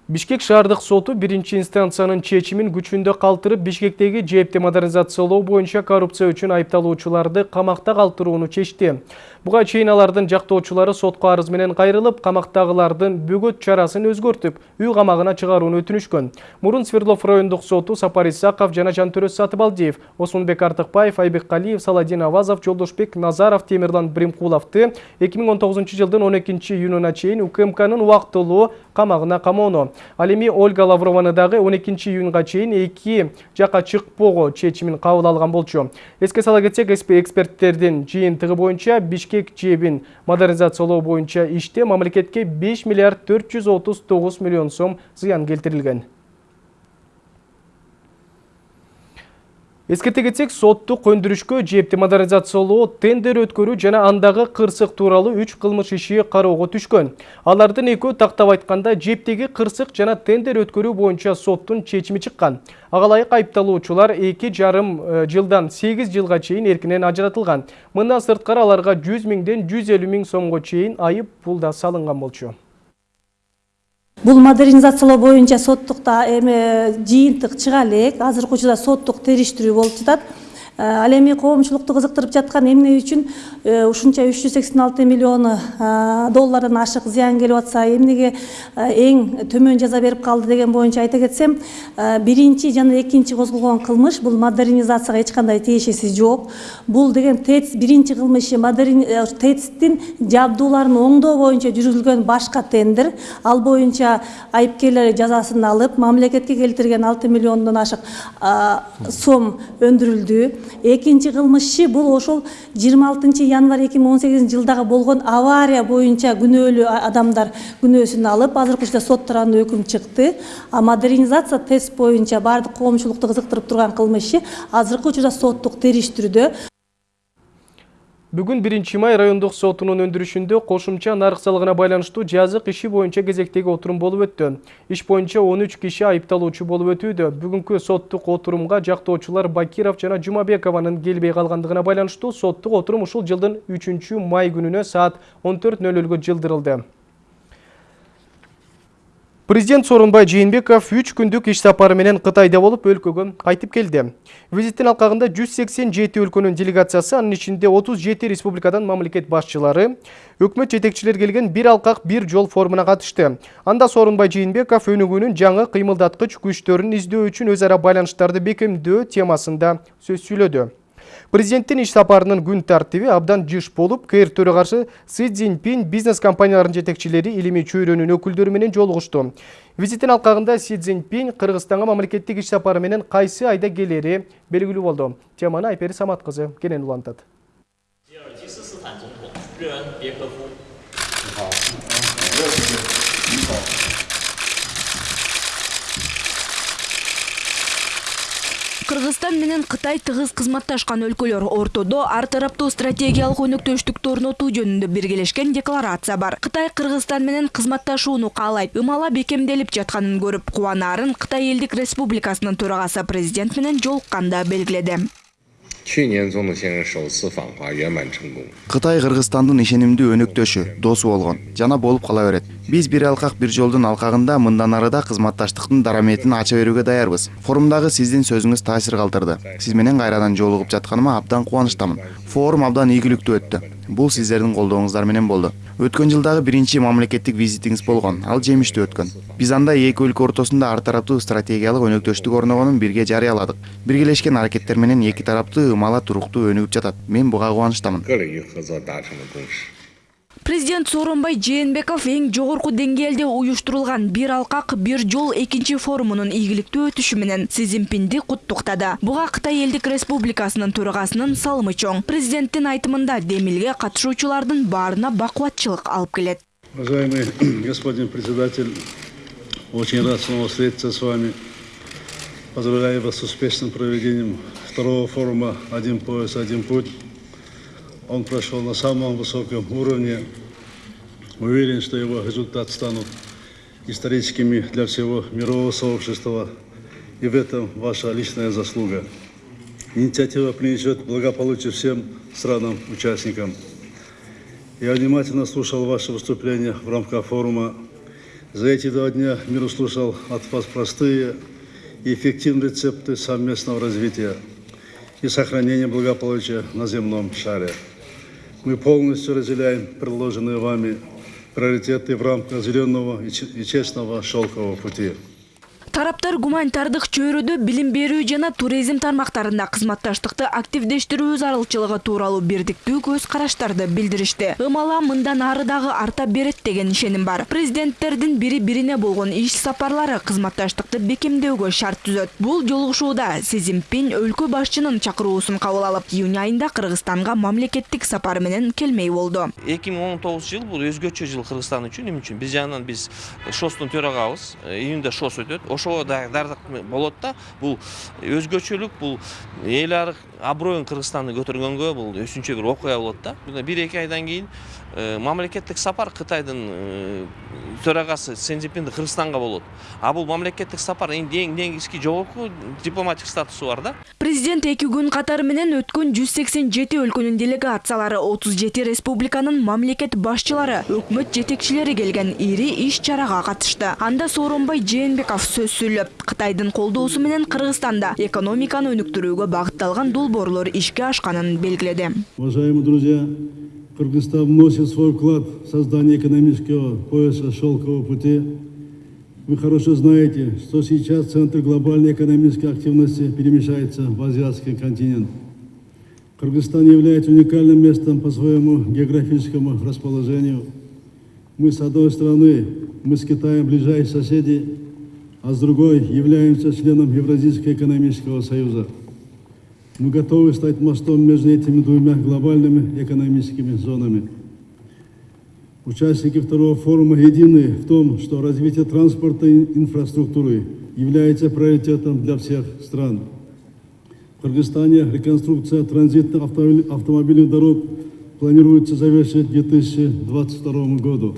Бишкек шаардык соту биринчи инстанциянын чечимин күчүндө калтырып бишкектеги жээпти модернизациялоо боюнча коррупция үчүн айыпталуучуларды камакта калтырууну чечти. Буга чейин алардын жактоочулары сотко арыз менен кайрылып камактагылардын бөгөт чарасын өзгөртүп үй камагына чыгарууну өтүнүшкөн мурун свердлов райондук соту сапар исаков жана жантөрөз сатыбалдиев осмонбек артыкбаев айбек калиев саладин авазов жолдошбек назаров темирлан он тогузунчу жылдын он экинчи июнуна чейин укмкнын убактылуу камагына камоону ал эми ольга лаврованы дагы он экинчи июнга чейин эки жака чыкпоого чечимин кабыл алган болчу. Эске сала кетсек эксперттердин жыйынтыгы боюнча бишкек бишкек жэбин модернизациялоо боюнча иште мамлекетке 5 миллиард 439 миллион сом зыян келтирилген эскерте кетсек соттук көндүрүшкө жээпти модернизациялоо тендер өткөрүү жана андагы кырсык тууралуу үч кылмыш иши кароого түшкөн. Алардын экөө тактап айтканда жээптеги кырсык жана тендер өткөрүү боюнча соттун чечими чыккан. Ага ылайык айыпталуучулар эки жарым э, жылдан сегиз жылга чейин эркинен ажыратылган. Мындан сырткары аларга жүз миңден жүз элүү миң сомго чейин айып пул да салынган болчу
бул модернизациялоо боюнча соттукта эме жыйынтык чыга элек. Азыркы учурда соттук териштирүү болуп жатат ал эми коомчулукту кызыктырып жаткан эмне үчүн? Ушунча үч жүз сексен алты миллион доллардан ашык зыян келип атса эмнеге эң төмөн жаза берип калды деген боюнча айта кетсем биринчи жана экинчи козголгон кылмыш бул модернизацияга эч кандай тиешеси жок. Бул деген тэц биринчи кылмышы тэцтин жабдууларын оңдоо боюнча жүргүзүлгөн башка тендер ал боюнча айыпкерлер жазасын алып мамлекетке келтирген алты миллиондон ашык сом өндүрүлдү экинчи кылмышчы бул ошол жыйырма алтынчы январь эки миң он сегизинчи жылдагы болгон авария боюнча күнөөлүү адамдар күнөөсүн алып азыркы учурда сот тарабынан өкүм чыкты. А модернизация тест боюнча баардык коомчулукту кызыктырып турган кылмышчы азыркы учурда соттук териштирүүдө
Бүгін 1 май райондық сотунун өндүрүшүндө кошумча нарык салыгына байланыштуу жазык иши боюнча кезектеги отурум болуп өттү. Иш боюнча 13 киши айыпталуучу болуп өтүүдө. Бүгүнкү соттук отурумга жактоочулар Бакиров жана Жумабекованын келбей калгандыгына байланыштуу соттук отурум ушул жылдын 3 май күнүнө саат 14:00 жылдырылды. Президент Сооронбай Жээнбеков 3 күндүк иш сапары менен Кытайда болуп, өлкөгө кайтып келди. Визиттин алкагында 187 өлкөнүн делегациясы, анын ичинде 37 республикадан мамлекет башчылары, өкмөт жетекчилер келген бир алкак бир жол форумуна катышты. Анда Сооронбай Жээнбеков өнүгүүнүн жаңы кыймылдаткыч күчтөрүн издөө үчүн өз ара байланыштарды бекемдөө темасында сөз сүйлөдү. Президенттин иш сапарынын күн тартиби абдан жыш болуп, КР төрагасы Си Цзиньпин бизнес компанияларынын жетекчилери илимий чөйрөнүн өкүлдөрү менен жолугушту. Визиттин алкагында Си Цзиньпин Кыргызстанга мамлекеттик иш сапары менен айда келери белгилүү болду. Теманы Айпери Самат кызы кенен улантат.
Кыргызстан менен Кытай тыгыз кызматташкан өлкөлөр ортодо ар тараптуу стратегиялык өнөктөштүктү орнотуу жөнүндө биргелешкен декларация бар. Кытай Кыргызстан менен кызматташууну каалайт. Ымала бекемделип жатканын көрүп кубанаарын Кытай элдик республикасынын төрагасы президент менен жолукканда белгиледи.
Кытай Кыргызстандын ишенимдүү өнөктөшү, досу болгон жана болуп кала берет. Биз бир алкак бир жолдун алкагында мындан ары да кызматташтыктын дараметин ача берүүгө даярбыз. Форумдагы сиздин сөзүңүз таасир калтырды. Сиз менен кайрадан жолугуп жатканыма абдан кубанычтамын. Форум абдан ийгиликтүү өттү. Бул сиздердин колдооңуздар менен болду. Өткөн жылдагы биринчи мамлекеттик визитиңиз болгон. Ал жемиштүү өткөн. Биз анда эки өлкө ортосунда ар тараптуу стратегиялык өнөктөштүк орногонун бирге жарыяладык. Биргелешкен аракеттер менен эки тараптуу ымала туруктуу өнүгүп жатат. Мен буга кубанычтамын.
Президент Сооронбай Жээнбеков эң жогорку деңгээлде уюштурулган бир алкак бир жол экинчи форумунун ийгиликтүү өтүшү менен Си Цзиньпинди куттуктады. Буга Кытай элдик республикасынын төрагасынын салымы чоң. Президенттин айтымында демилге катышуучулардын баарына бакубатчылык алып келет.
Уважаемый господин председатель, очень рад снова встретиться с вами. Поздравляю вас с успешным проведением второго форума «Один пояс, один путь». Он прошел на самом высоком уровне. Уверен, что его результаты станут историческими для всего мирового сообщества. И в этом ваша личная заслуга. Инициатива принесет благополучие всем странам-участникам. Я внимательно слушал ваши выступления в рамках форума. За эти два дня мир услышал от вас простые и эффективные рецепты совместного развития и сохранения благополучия на земном шаре. Мы полностью разделяем предложенные вами приоритеты в рамках зеленого и честного шелкового пути.
Тараптар гуманитардык чөйрөдө билим берүү жана туризм тармактарында кызматташтыкты активдештирүү зарылчылыгы тууралуу бирдиктүү көз караштарды билдиришти. Ымала мындан ары дагы арта берет деген ишеним бар. Президенттердин бири бирине болгон иш сапарлары кызматташтыкты бекемдөөгө шарт түзөт. Бул жолугушууда Си Цзиньпин өлкө башчынын чакыруусун кабыл алып, июнь айында Кыргызстанга мамлекеттик сапар менен келмей болду.
2019 жыл бул өзгөчө жыл Кыргызстан үчүн. Эмне үчүн? Биз жагынан биз ШОСтун төрагабыз. Июнда ШОС өтөт. Ошого болот да. Бул өзгөчөлүк бул эл аброюн кыргызстанды көтөргөнгө бул өзүнчө бир окуя болот да. Бир эки айдан кийин мамлекеттик сапар кытайдын төрагасы сенжипиндин кыргызстанга болот. А бул мамлекеттик сапар эң негизги жогорку дипломатик статусу бар да.
Президент эки күн катары менен өткөн жүз сексен жети өлкөнүн делегациялары отуз жети республиканын мамлекет башчылары өкмөт жетекчилери келген ири иш чарага катышты анда сооронбай жээнбеков сөз сүйлөп кытайдын колдоосу менен кыргызстанда экономиканы өнүктүрүүгө багытталган долбоорлор ишке ашканын белгиледи
уважаемые друзья Кыргызстан вносит свой вклад в создание экономического пояса шелкового пути. Вы хорошо знаете, что сейчас центр глобальной экономической активности перемещается в азиатский континент. Кыргызстан является уникальным местом по своему географическому расположению. Мы с одной стороны, мы с Китаем ближайшие соседи, а с другой являемся членом Евразийского экономического союза. Мы готовы стать мостом между этими двумя глобальными экономическими зонами. Участники второго форума едины в том, что развитие транспортной инфраструктуры является приоритетом для всех стран. В Кыргызстане реконструкция транзитных автомобильных дорог планируется завершить к 2022 году.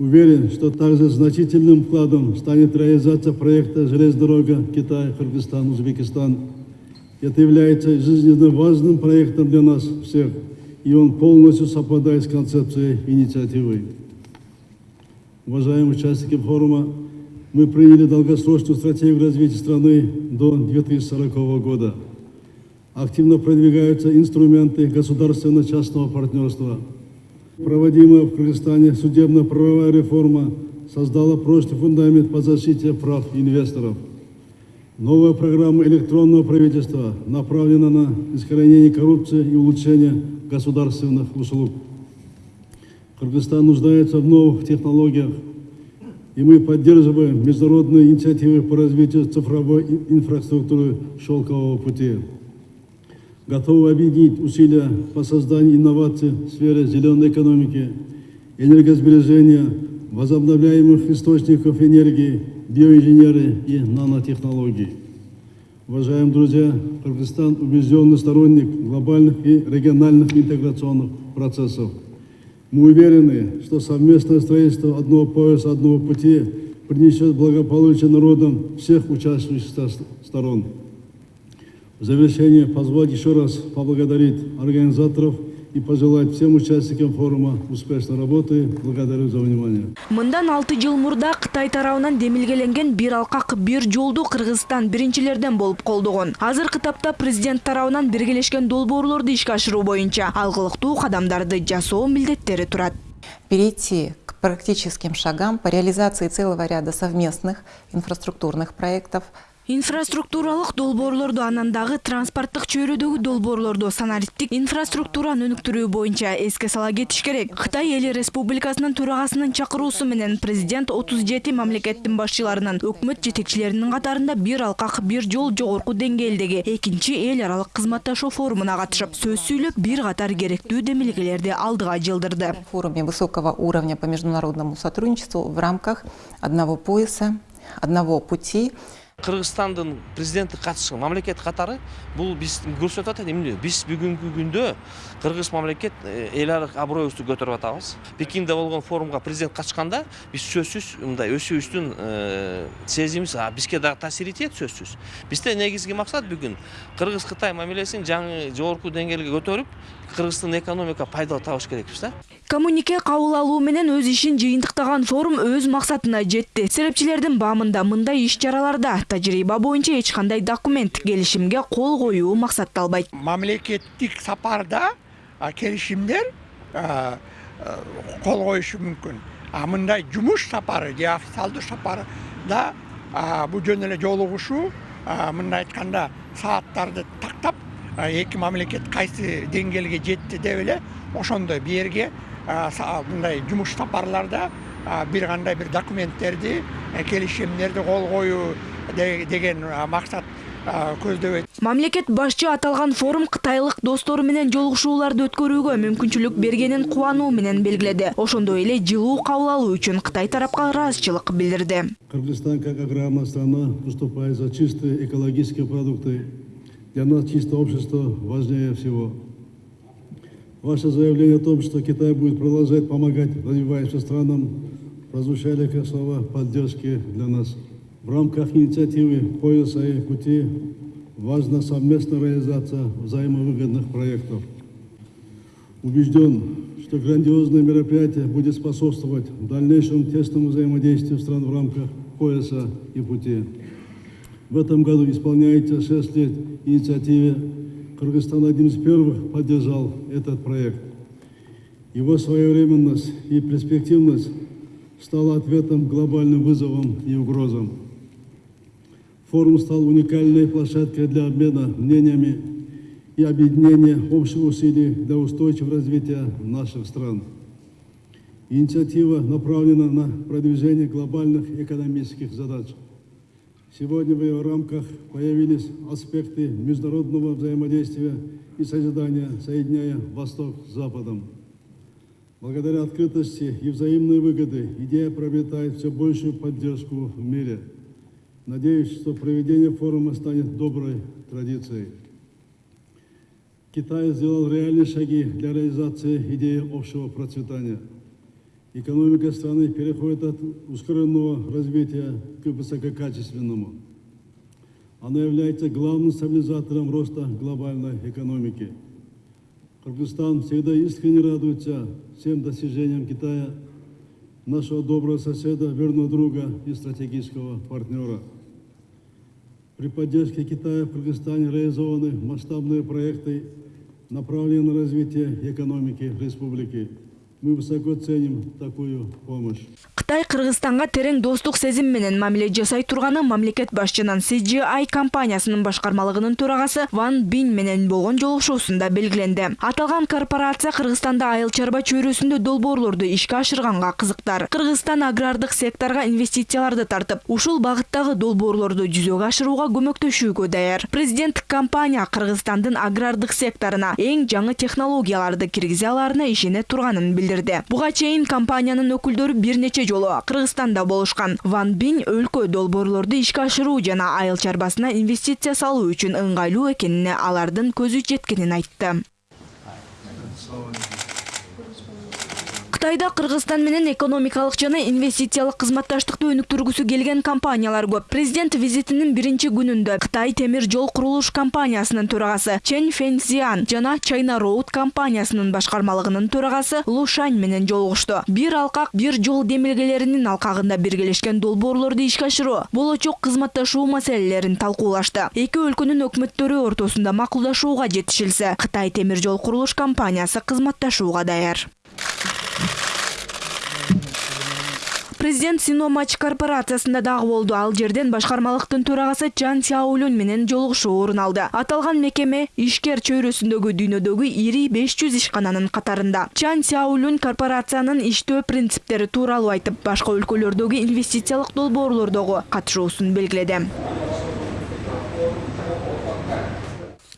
Уверен, что также значительным вкладом станет реализация проекта «Железная дорога Китай, Кыргызстан, Узбекистан» Это является жизненно важным проектом для нас всех, и он полностью совпадает с концепцией инициативы. Уважаемые участники форума, мы приняли долгосрочную стратегию развития страны до 2040 года. Активно продвигаются инструменты государственно-частного партнерства. Проводимая в Кыргызстане судебно-правовая реформа создала прочный фундамент по защите прав инвесторов – Новая программа электронного правительства направлена на искоренение коррупции и улучшение государственных услуг. Кыргызстан нуждается в новых технологиях, и мы поддерживаем международные инициативы по развитию цифровой инфраструктуры шелкового пути. Готовы объединить усилия по созданию инноваций в сфере зеленой экономики, энергосбережения, возобновляемых источников энергии, биоинженеры и нанотехнологии. Уважаемые друзья, Кыргызстан убежденный сторонник глобальных и региональных интеграционных процессов. Мы уверены, что совместное строительство одного пояса, одного пути принесет благополучие народам всех участвующих сторон. В завершение позволить еще раз поблагодарить организаторов и пожелать всем участникам форума успешной работы. Благодарю за внимание.
Мындан 6 жыл мурда Кытай тарабынан демилгеленген бир алкак бир жолду Кыргызстан биринчилерден болуп колдогон. Азыркы тапта президент тарабынан биргелешкен долбоорлорду ишке ашыруу боюнча алгылыктуу кадамдарды жасоо милдеттери турат.
Перейти к практическим шагам по реализации целого ряда совместных инфраструктурных проектов –
инфраструктуралык долбоорлорду анан дагы транспорттук чөйрөдөгү долбоорлорду санариптик инфраструктураны өнүктүрүү боюнча эске сала кетиш керек. Кытай эли республикасынын төрагасынын чакыруусу менен президент отуз жети мамлекеттин башчыларынын өкмөт жетекчилеринин катарында бир алкак бир жол жогорку деңгээлдеги экинчи эл аралык кызматташуу форумуна катышып сөз сүйлөп бир катар керектүү демилгелерди алдыга жылдырды.
Форуме высокого уровня по международному сотрудничеству в рамках одного пояса одного пути
кыргызстандын президенти катышкан мамлекет катары бул биз көрсөтүп атат эмне биз бүгүнкү күндө кыргыз мамлекет эл аралык аброюбузду көтөрүп атабыз пекинде болгон форумга президент катышканда биз сөзсүз мындай өсүшүбүздүн сезимибиз бизге дагы таасир этет сөзсүз бизде негизги максат бүгүн кыргыз кытай мамилесин жаңы жогорку деңгээлге көтөрүп кыргыздын экономика пайда табыш керекпиз да.
Коммунике кабыл алуу менен өз ишин жыйынтыктаган форум өз максатына жетти серепчилердин баамында мындай иш чараларда тажрыйба боюнча эч кандай документ келишимге кол коюу максатталбайт
мамлекеттик сапарда келишимдер кол коюшу мүмкүн а мындай жумуш сапары же официалдуу сапарда бул жөн эле жолугушуу мындай айтканда сааттарды тактап эки мамлекет кайсы деңгээлге жетти деп эле ошондой бул жерге мындай жумуш сапарларда бир кандай бир документтерди келишимдерди кол коюу деген максат көздөбөйт
мамлекет башчы аталган форум кытайлык достору менен жолугушууларды өткөрүүгө мүмкүнчүлүк бергенин кубануу менен белгиледи ошондой эле жылуу кабыл алуу үчүн кытай тарапка ыраазычылык билдирди
Кыргызстан как аграрная страна выступает за чистые экологические продукты. Для нас чистое общество важнее всего. Ваше заявление о том, что Китай будет продолжать помогать развивающимся странам, прозвучали как слова поддержки для нас. В рамках инициативы «Пояса и пути» важна совместная реализация взаимовыгодных проектов. Убежден, что грандиозное мероприятие будет способствовать дальнейшему тесному взаимодействию стран в рамках пояса и пути. В этом году исполняется 6 лет инициативе. Кыргызстан одним из первых поддержал этот проект. Его своевременность и перспективность стала ответом глобальным вызовам и угрозам. Форум стал уникальной площадкой для обмена мнениями и объединения общих усилий для устойчивого развития наших стран. Инициатива направлена на продвижение глобальных экономических задач. Сегодня в ее рамках появились аспекты международного взаимодействия и созидания, соединяя Восток с Западом. Благодаря открытости и взаимной выгоды идея приобретает все большую поддержку в мире. Надеюсь, что проведение форума станет доброй традицией. Китай сделал реальные шаги для реализации идеи общего процветания. Экономика страны переходит от ускоренного развития к высококачественному. Она является главным стабилизатором роста глобальной экономики. Кыргызстан всегда искренне радуется всем достижениям Китая, нашего доброго соседа, верного друга и стратегического партнера. При поддержке Китая в Кыргызстане реализованы масштабные проекты, направленные на развитие экономики республики. Мы высоко ценим такую помощь.
кытай кыргызстанга терең достук сезим менен мамиле жасай турганы мамлекет башчынын cgi компаниясынын башкармалыгынын төрагасы ван бин менен болгон жолугушуусунда белгиленди аталган корпорация кыргызстанда айыл чарба чөйрөсүндө долбоорлорду ишке ашырганга кызыктар кыргызстан агрардык секторго инвестицияларды тартып ушул багыттагы долбоорлорду жүзөгө ашырууга көмөктөшүүгө даяр. Президенттик компания кыргызстандын агрардык секторуна эң жаңы технологияларды киргизе аларына ишене турганын билдирди буга чейин компаниянын өкүлдөрү бир нече жолу кыргызстанда болушкан. Ван бин өлкө долбоорлорду ишке ашыруу жана айыл чарбасына инвестиция салуу үчүн ыңгайлуу экенине алардын көзү жеткенин айтты. Кытайда кыргызстан менен экономикалык жана инвестициялык кызматташтыкты өнүктүргүсү келген компаниялар көп. Президент визитинин биринчи күнүндө кытай темир жол курулуш компаниясынын төрагасы чен фензиан жана чайна роуд компаниясынын башкармалыгынын төрагасы лу шань менен жолугушту. Бир алкак бир жол демилгелеринин алкагында биргелешкен долбоорлорду ишке ашыруу болочок кызматташуу маселелерин талкуулашты. Эки өлкөнүн өкмөттөрү ортосунда макулдашууга жетишилсе кытай темир жол курулуш компаниясы кызматташууга даяр президент синомач корпорациясында дагы болду. Ал жерден башкармалыктын төрагасы чан сяолюн менен жолугушуу орун алды. Аталган мекеме ишкер чөйрөсүндөгү дүйнөдөгү ири беш жүз ишкананын катарында. Чан сяолюн корпорациянын иштөө принциптери тууралуу айтып башка өлкөлөрдөгү инвестициялык долбоорлордогу катышуусун белгиледи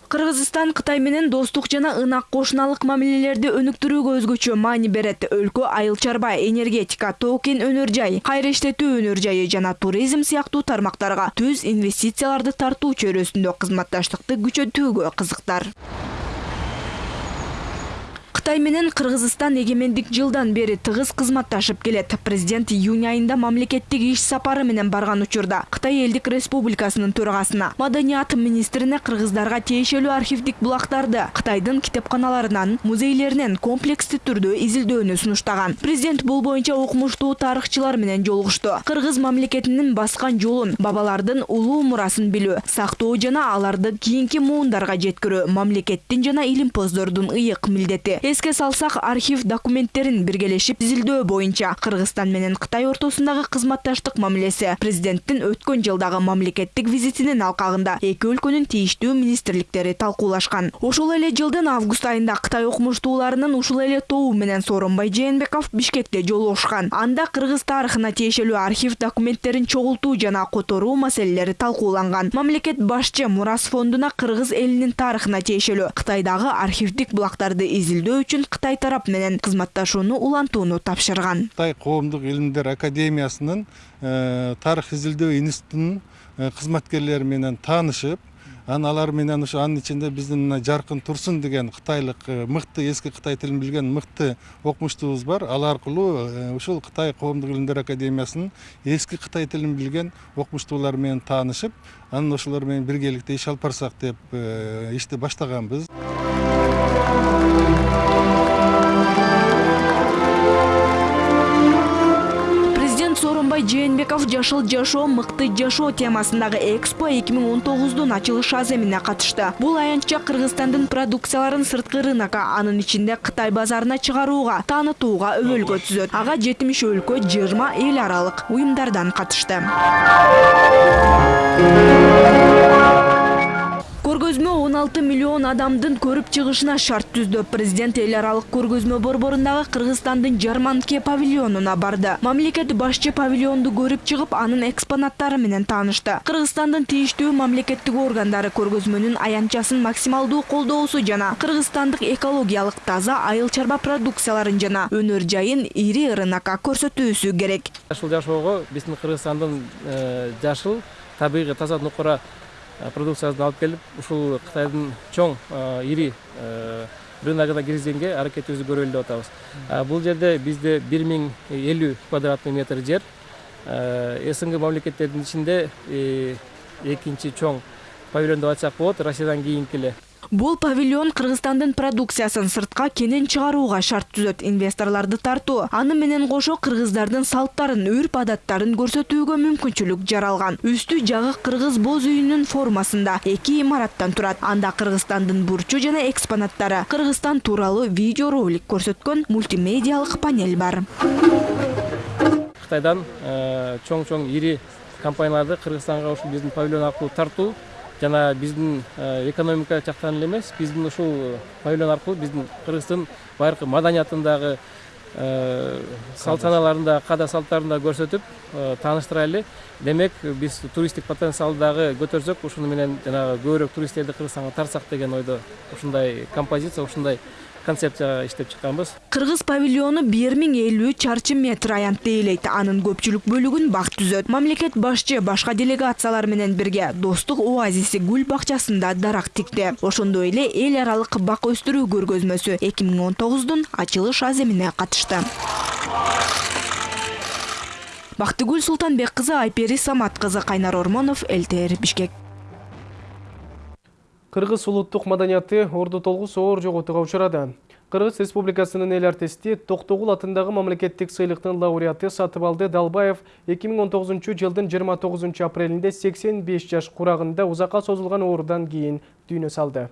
кыргызстан кытай менен достук жана ынак кошуналык мамилелерди өнүктүрүүгө өзгөчө маани берет. Өлкө айыл чарба энергетика тоо кен өнөр жай кайра иштетүү өнөр жайы жана туризм сыяктуу тармактарга түз инвестицияларды тартуу чөйрөсүндө кызматташтыкты күчөтүүгө кызыктар кытай менен кыргызстан эгемендик жылдан бери тыгыз кызматташып келет президент июнь айында мамлекеттик иш сапары менен барган учурда кытай элдик республикасынын төрагасына маданият министрине кыргыздарга тиешелүү архивдик булактарды кытайдын китепканаларынан музейлеринен комплекстүү түрдө изилдөөнү сунуштаган президент бул боюнча укмуштуу тарыхчылар менен жолугушту кыргыз мамлекетинин баскан жолун бабалардын улуу мурасын билүү сактоо жана аларды кийинки муундарга жеткирүү мамлекеттин жана илимпоздордун ыйык милдети эске салсак архив документтерин биргелешип изилдөө боюнча кыргызстан менен кытай ортосундагы кызматташтык мамилеси президенттин өткөн жылдагы мамлекеттик визитинин алкагында эки өлкөнүн тийиштүү министрликтери талкуулашкан ошол эле жылдын август айында кытай окумуштууларынын ушул эле тобу менен сооронбай жээнбеков бишкекте жолугушкан анда кыргыз тарыхына тиешелүү архив документтерин чогултуу жана которуу маселелери талкууланган. Мамлекет башчы мурас фондуна кыргыз элинин тарыхына тиешелүү кытайдагы архивдик булактарды изилдөө үчүн кытай тарап менен кызматташууну улантууну тапшырган
кытай коомдук илимдер академиясынын тарых изилдөө институтунун кызматкерлери менен таанышып анан алар менен ушу анын ичинде биздин мына жаркын турсун деген кытайлык мыкты эски кытай тилин билген мыкты окумуштуубуз бар. Ал аркылуу ушул кытай коомдук илимдер академиясынын эски кытай тилин билген окумуштуулар менен таанышып анан ошолор менен биргеликте иш алып барсак деп ишти баштаганбыз.
Жээнбеков жашыл жашоо мыкты жашоо темасындагы экспо эки миң он тогуздун ачылыш аземине катышты. Бул аянтча кыргызстандын продукцияларын сырткы рынокко анын ичинде кытай базарына чыгарууга таанытууга өбөлгө түзөт. Ага жетимиш өлкө жыйырма эл аралык уюмдардан катышты көргөзмө он алты миллион адамдын көрүп чыгышына шарт түздү. Президент эл аралык көргөзмө борборундагы кыргызстандын жарманке павильонуна барды. Мамлекет башчы павильонду көрүп чыгып анын экспонаттары менен таанышты. Кыргызстандын тийиштүү мамлекеттик органдары көргөзмөнүн аянтчасын максималдуу колдоосу жана кыргызстандык экологиялык таза айыл чарба продукцияларын жана өнөр жайын ири рынокко көрсөтүүсү керек.
Жашыл жашоого биздин кыргызстандын жашыл табигый таза нукура продукциясын алып келип ушул кытайдын чоң ири рыногуна киргизгенге аракетибизди көрөлү деп атабыз. Бул жерде бизде бир миң элүү квадратный метр жер. Снг мамлекеттердин ичинде экинчи чоң павильон деп айтсак болот россиядан кийинки эле
бул павильон кыргызстандын продукциясын сыртка кенен чыгарууга шарт түзөт. Инвесторлорду тартуу аны менен кошо кыргыздардын салттарын үрп адаттарын көрсөтүүгө мүмкүнчүлүк жаралган. Үстү жагы кыргыз боз үйүнүн формасында эки имараттан турат. Анда кыргызстандын бурчу жана экспонаттары. Кыргызстан тууралуу видео ролик көрсөткөн мультимедиалык панель бар.
Кытайдан чоң чоң ири компанияларды кыргызстанга ушул биздин павильон аркылуу тартуу жана биздин экономика жактан эле эмес. Биздин ушул павильон аркылуу биздин кыргыздын байыркы маданиятын дагы салт санааларын дагы каада салттарын дагы көрсөтүп тааныштырайлы демек биз туристтик потенциалды дагы көтөрсөк. Ушуну менен жанагы көбүрөөк туристтерди кыргызстанга тартсак деген ойдо ушундай композиция ушундай концепцияга иштеп чыкканбыз
кыргыз павильону бир миң элүү чарчы метр аянтты ээлейт анын көпчүлүк бөлүгүн бак түзөт мамлекет башчы башка делегациялар менен бирге достук оазиси гүл бакчасында дарак тикти ошондой эле эл аралык бак өстүрүү көргөзмөсү эки миң он тогуздун ачылыш аземине катышты бактыгүл султанбек кызы айпери самат кызы кайнар ормонов лтр бишкек.
Кыргыз улуттук маданияты орду толгус оор жоготууга учурады. Кыргыз Республикасынын эл артисти Токтогул атындагы мамлекеттик сыйлыктын лауреаты Сатыбалды Далбаев 2019 жылдын 29 апрелинде 85 жаш курагында узакка созулган оорудан кийин дүйнө салды.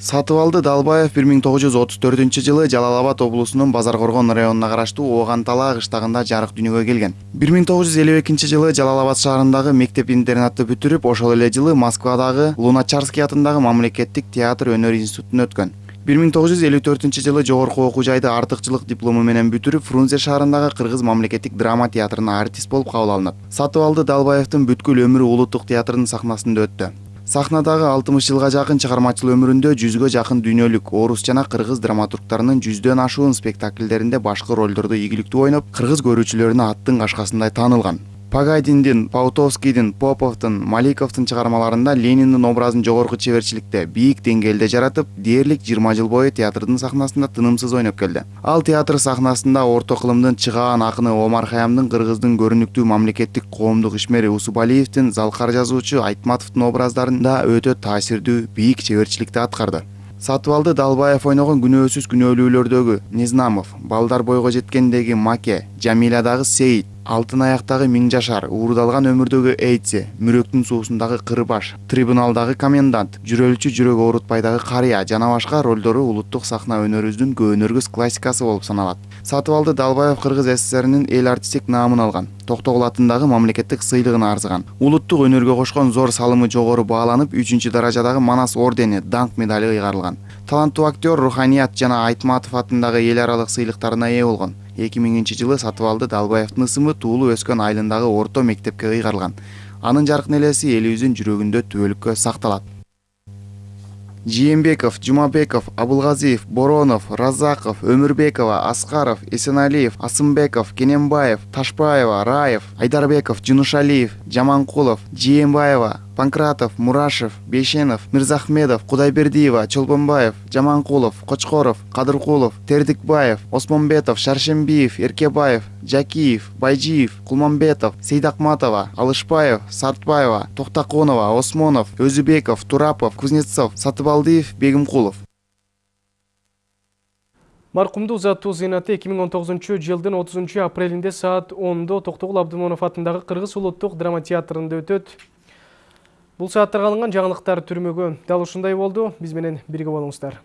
Сатыбалды Далбаев 1934 жылы Жалал Абад облусунун Базар Коргон районуна караштуу Ооган Талаа кыштагында жарык дүйнөгө келген. 1952 жылы Жалал Абад шаарындагы мектеп интернатты бүтүрүп, ошол эле жылы Москвадагы Луначарский атындагы мамлекеттик театр өнөр институтун өткөн. 1954 жылы жогорку окуу жайды артыкчылык диплому менен бүтүрүп, Фрунзе шаарындагы Кыргыз мамлекеттик драма театрына артист болуп кабыл алынат. Сатыбалды Далбаевдин бүткүл өмүрү улуттук театрдын сахнасында өттү. Сахнадагы алтымыш жылга жакын чыгармачыл өмүрүндө жүзгө жакын дүйнөлүк орус жана кыргыз драматургтарынын жүздөн ашуун спектакльдеринде башкы ролдорду ийгиликтүү ойноп кыргыз көрүүчүлөрүнө аттын кашкасындай таанылган пагадиндин паутовскийдин поповдун маликовдун чыгармаларында лениндин образын жогорку чеберчиликте бийик деңгээлде жаратып дээрлик жыйырма жыл бою театрдын сахнасында тынымсыз ойноп келди ал театр сахнасында орто кылымдын чыгаан акыны омар хаямдын кыргыздын көрүнүктүү мамлекеттик коомдук ишмери усубалиевдин залкар жазуучу айтматовдун образдарында өтө таасирдүү бийик чеберчиликти аткарды сатыбалды далбаев ойногон күнөөсүз күнөөлүүлөрдөгү незнамов балдар бойго жеткендеги маке жамиладагы сейит алтын аяктагы миң жашар уурдалган өмүрдөгү эйтсе мүрөктүн суусундагы кырбаш трибуналдагы комендант жүрөлчү жүрөк оорутпайдагы карыя жана башка ролдору улуттук сахна өнөрүбүздүн көөнөргүс классикасы болуп саналат сатыбалды далбаев кыргыз ссринин эл артистик наамын алган токтогул атындагы мамлекеттик сыйлыгын арзыган улуттук өнөргө кошкон зор салымы жогору бааланып үчүнчү даражадагы манас ордени даңк медали ыйгарылган таланттуу актер руханият жана айтматов атындагы эл аралык сыйлыктарына ээ болгон эки миңинчи жылы сатыбалды далбаевдин ысымы туулуп өскөн айылындагы орто мектепке ыйгарылган. Анын жаркын элеси элибиздин жүрөгүндө түбөлүккө сакталат. Жээнбеков жумабеков абылгазиев боронов разаков өмүрбекова аскаров эсеналиев асымбеков кененбаев ташпаева раев айдарбеков жунушалиев жаманкулов жээнбаева панкратов мурашев бейшенов мырзахмедов кудайбердиева чолпонбаев жаманкулов кочкоров кадыркулов тердикбаев осмонбетов шаршембиев эркебаев жакиев байжиев кулмамбетов сейдакматова алышбаев сартбаева токтоконова осмонов өзүбеков турапов кузнецов сатыбалдиев бегимкулов
маркумду узатуу зыйнаты 2019 жылдын 30 апрелинде саат 10 токтогул абдымонов атындагы кыргыз улуттук драма театрында өтөт Бұл сааттарға алынған жаңылықтар түрмөгө дал ушундай болду. Биз менен бирге болуңуздар.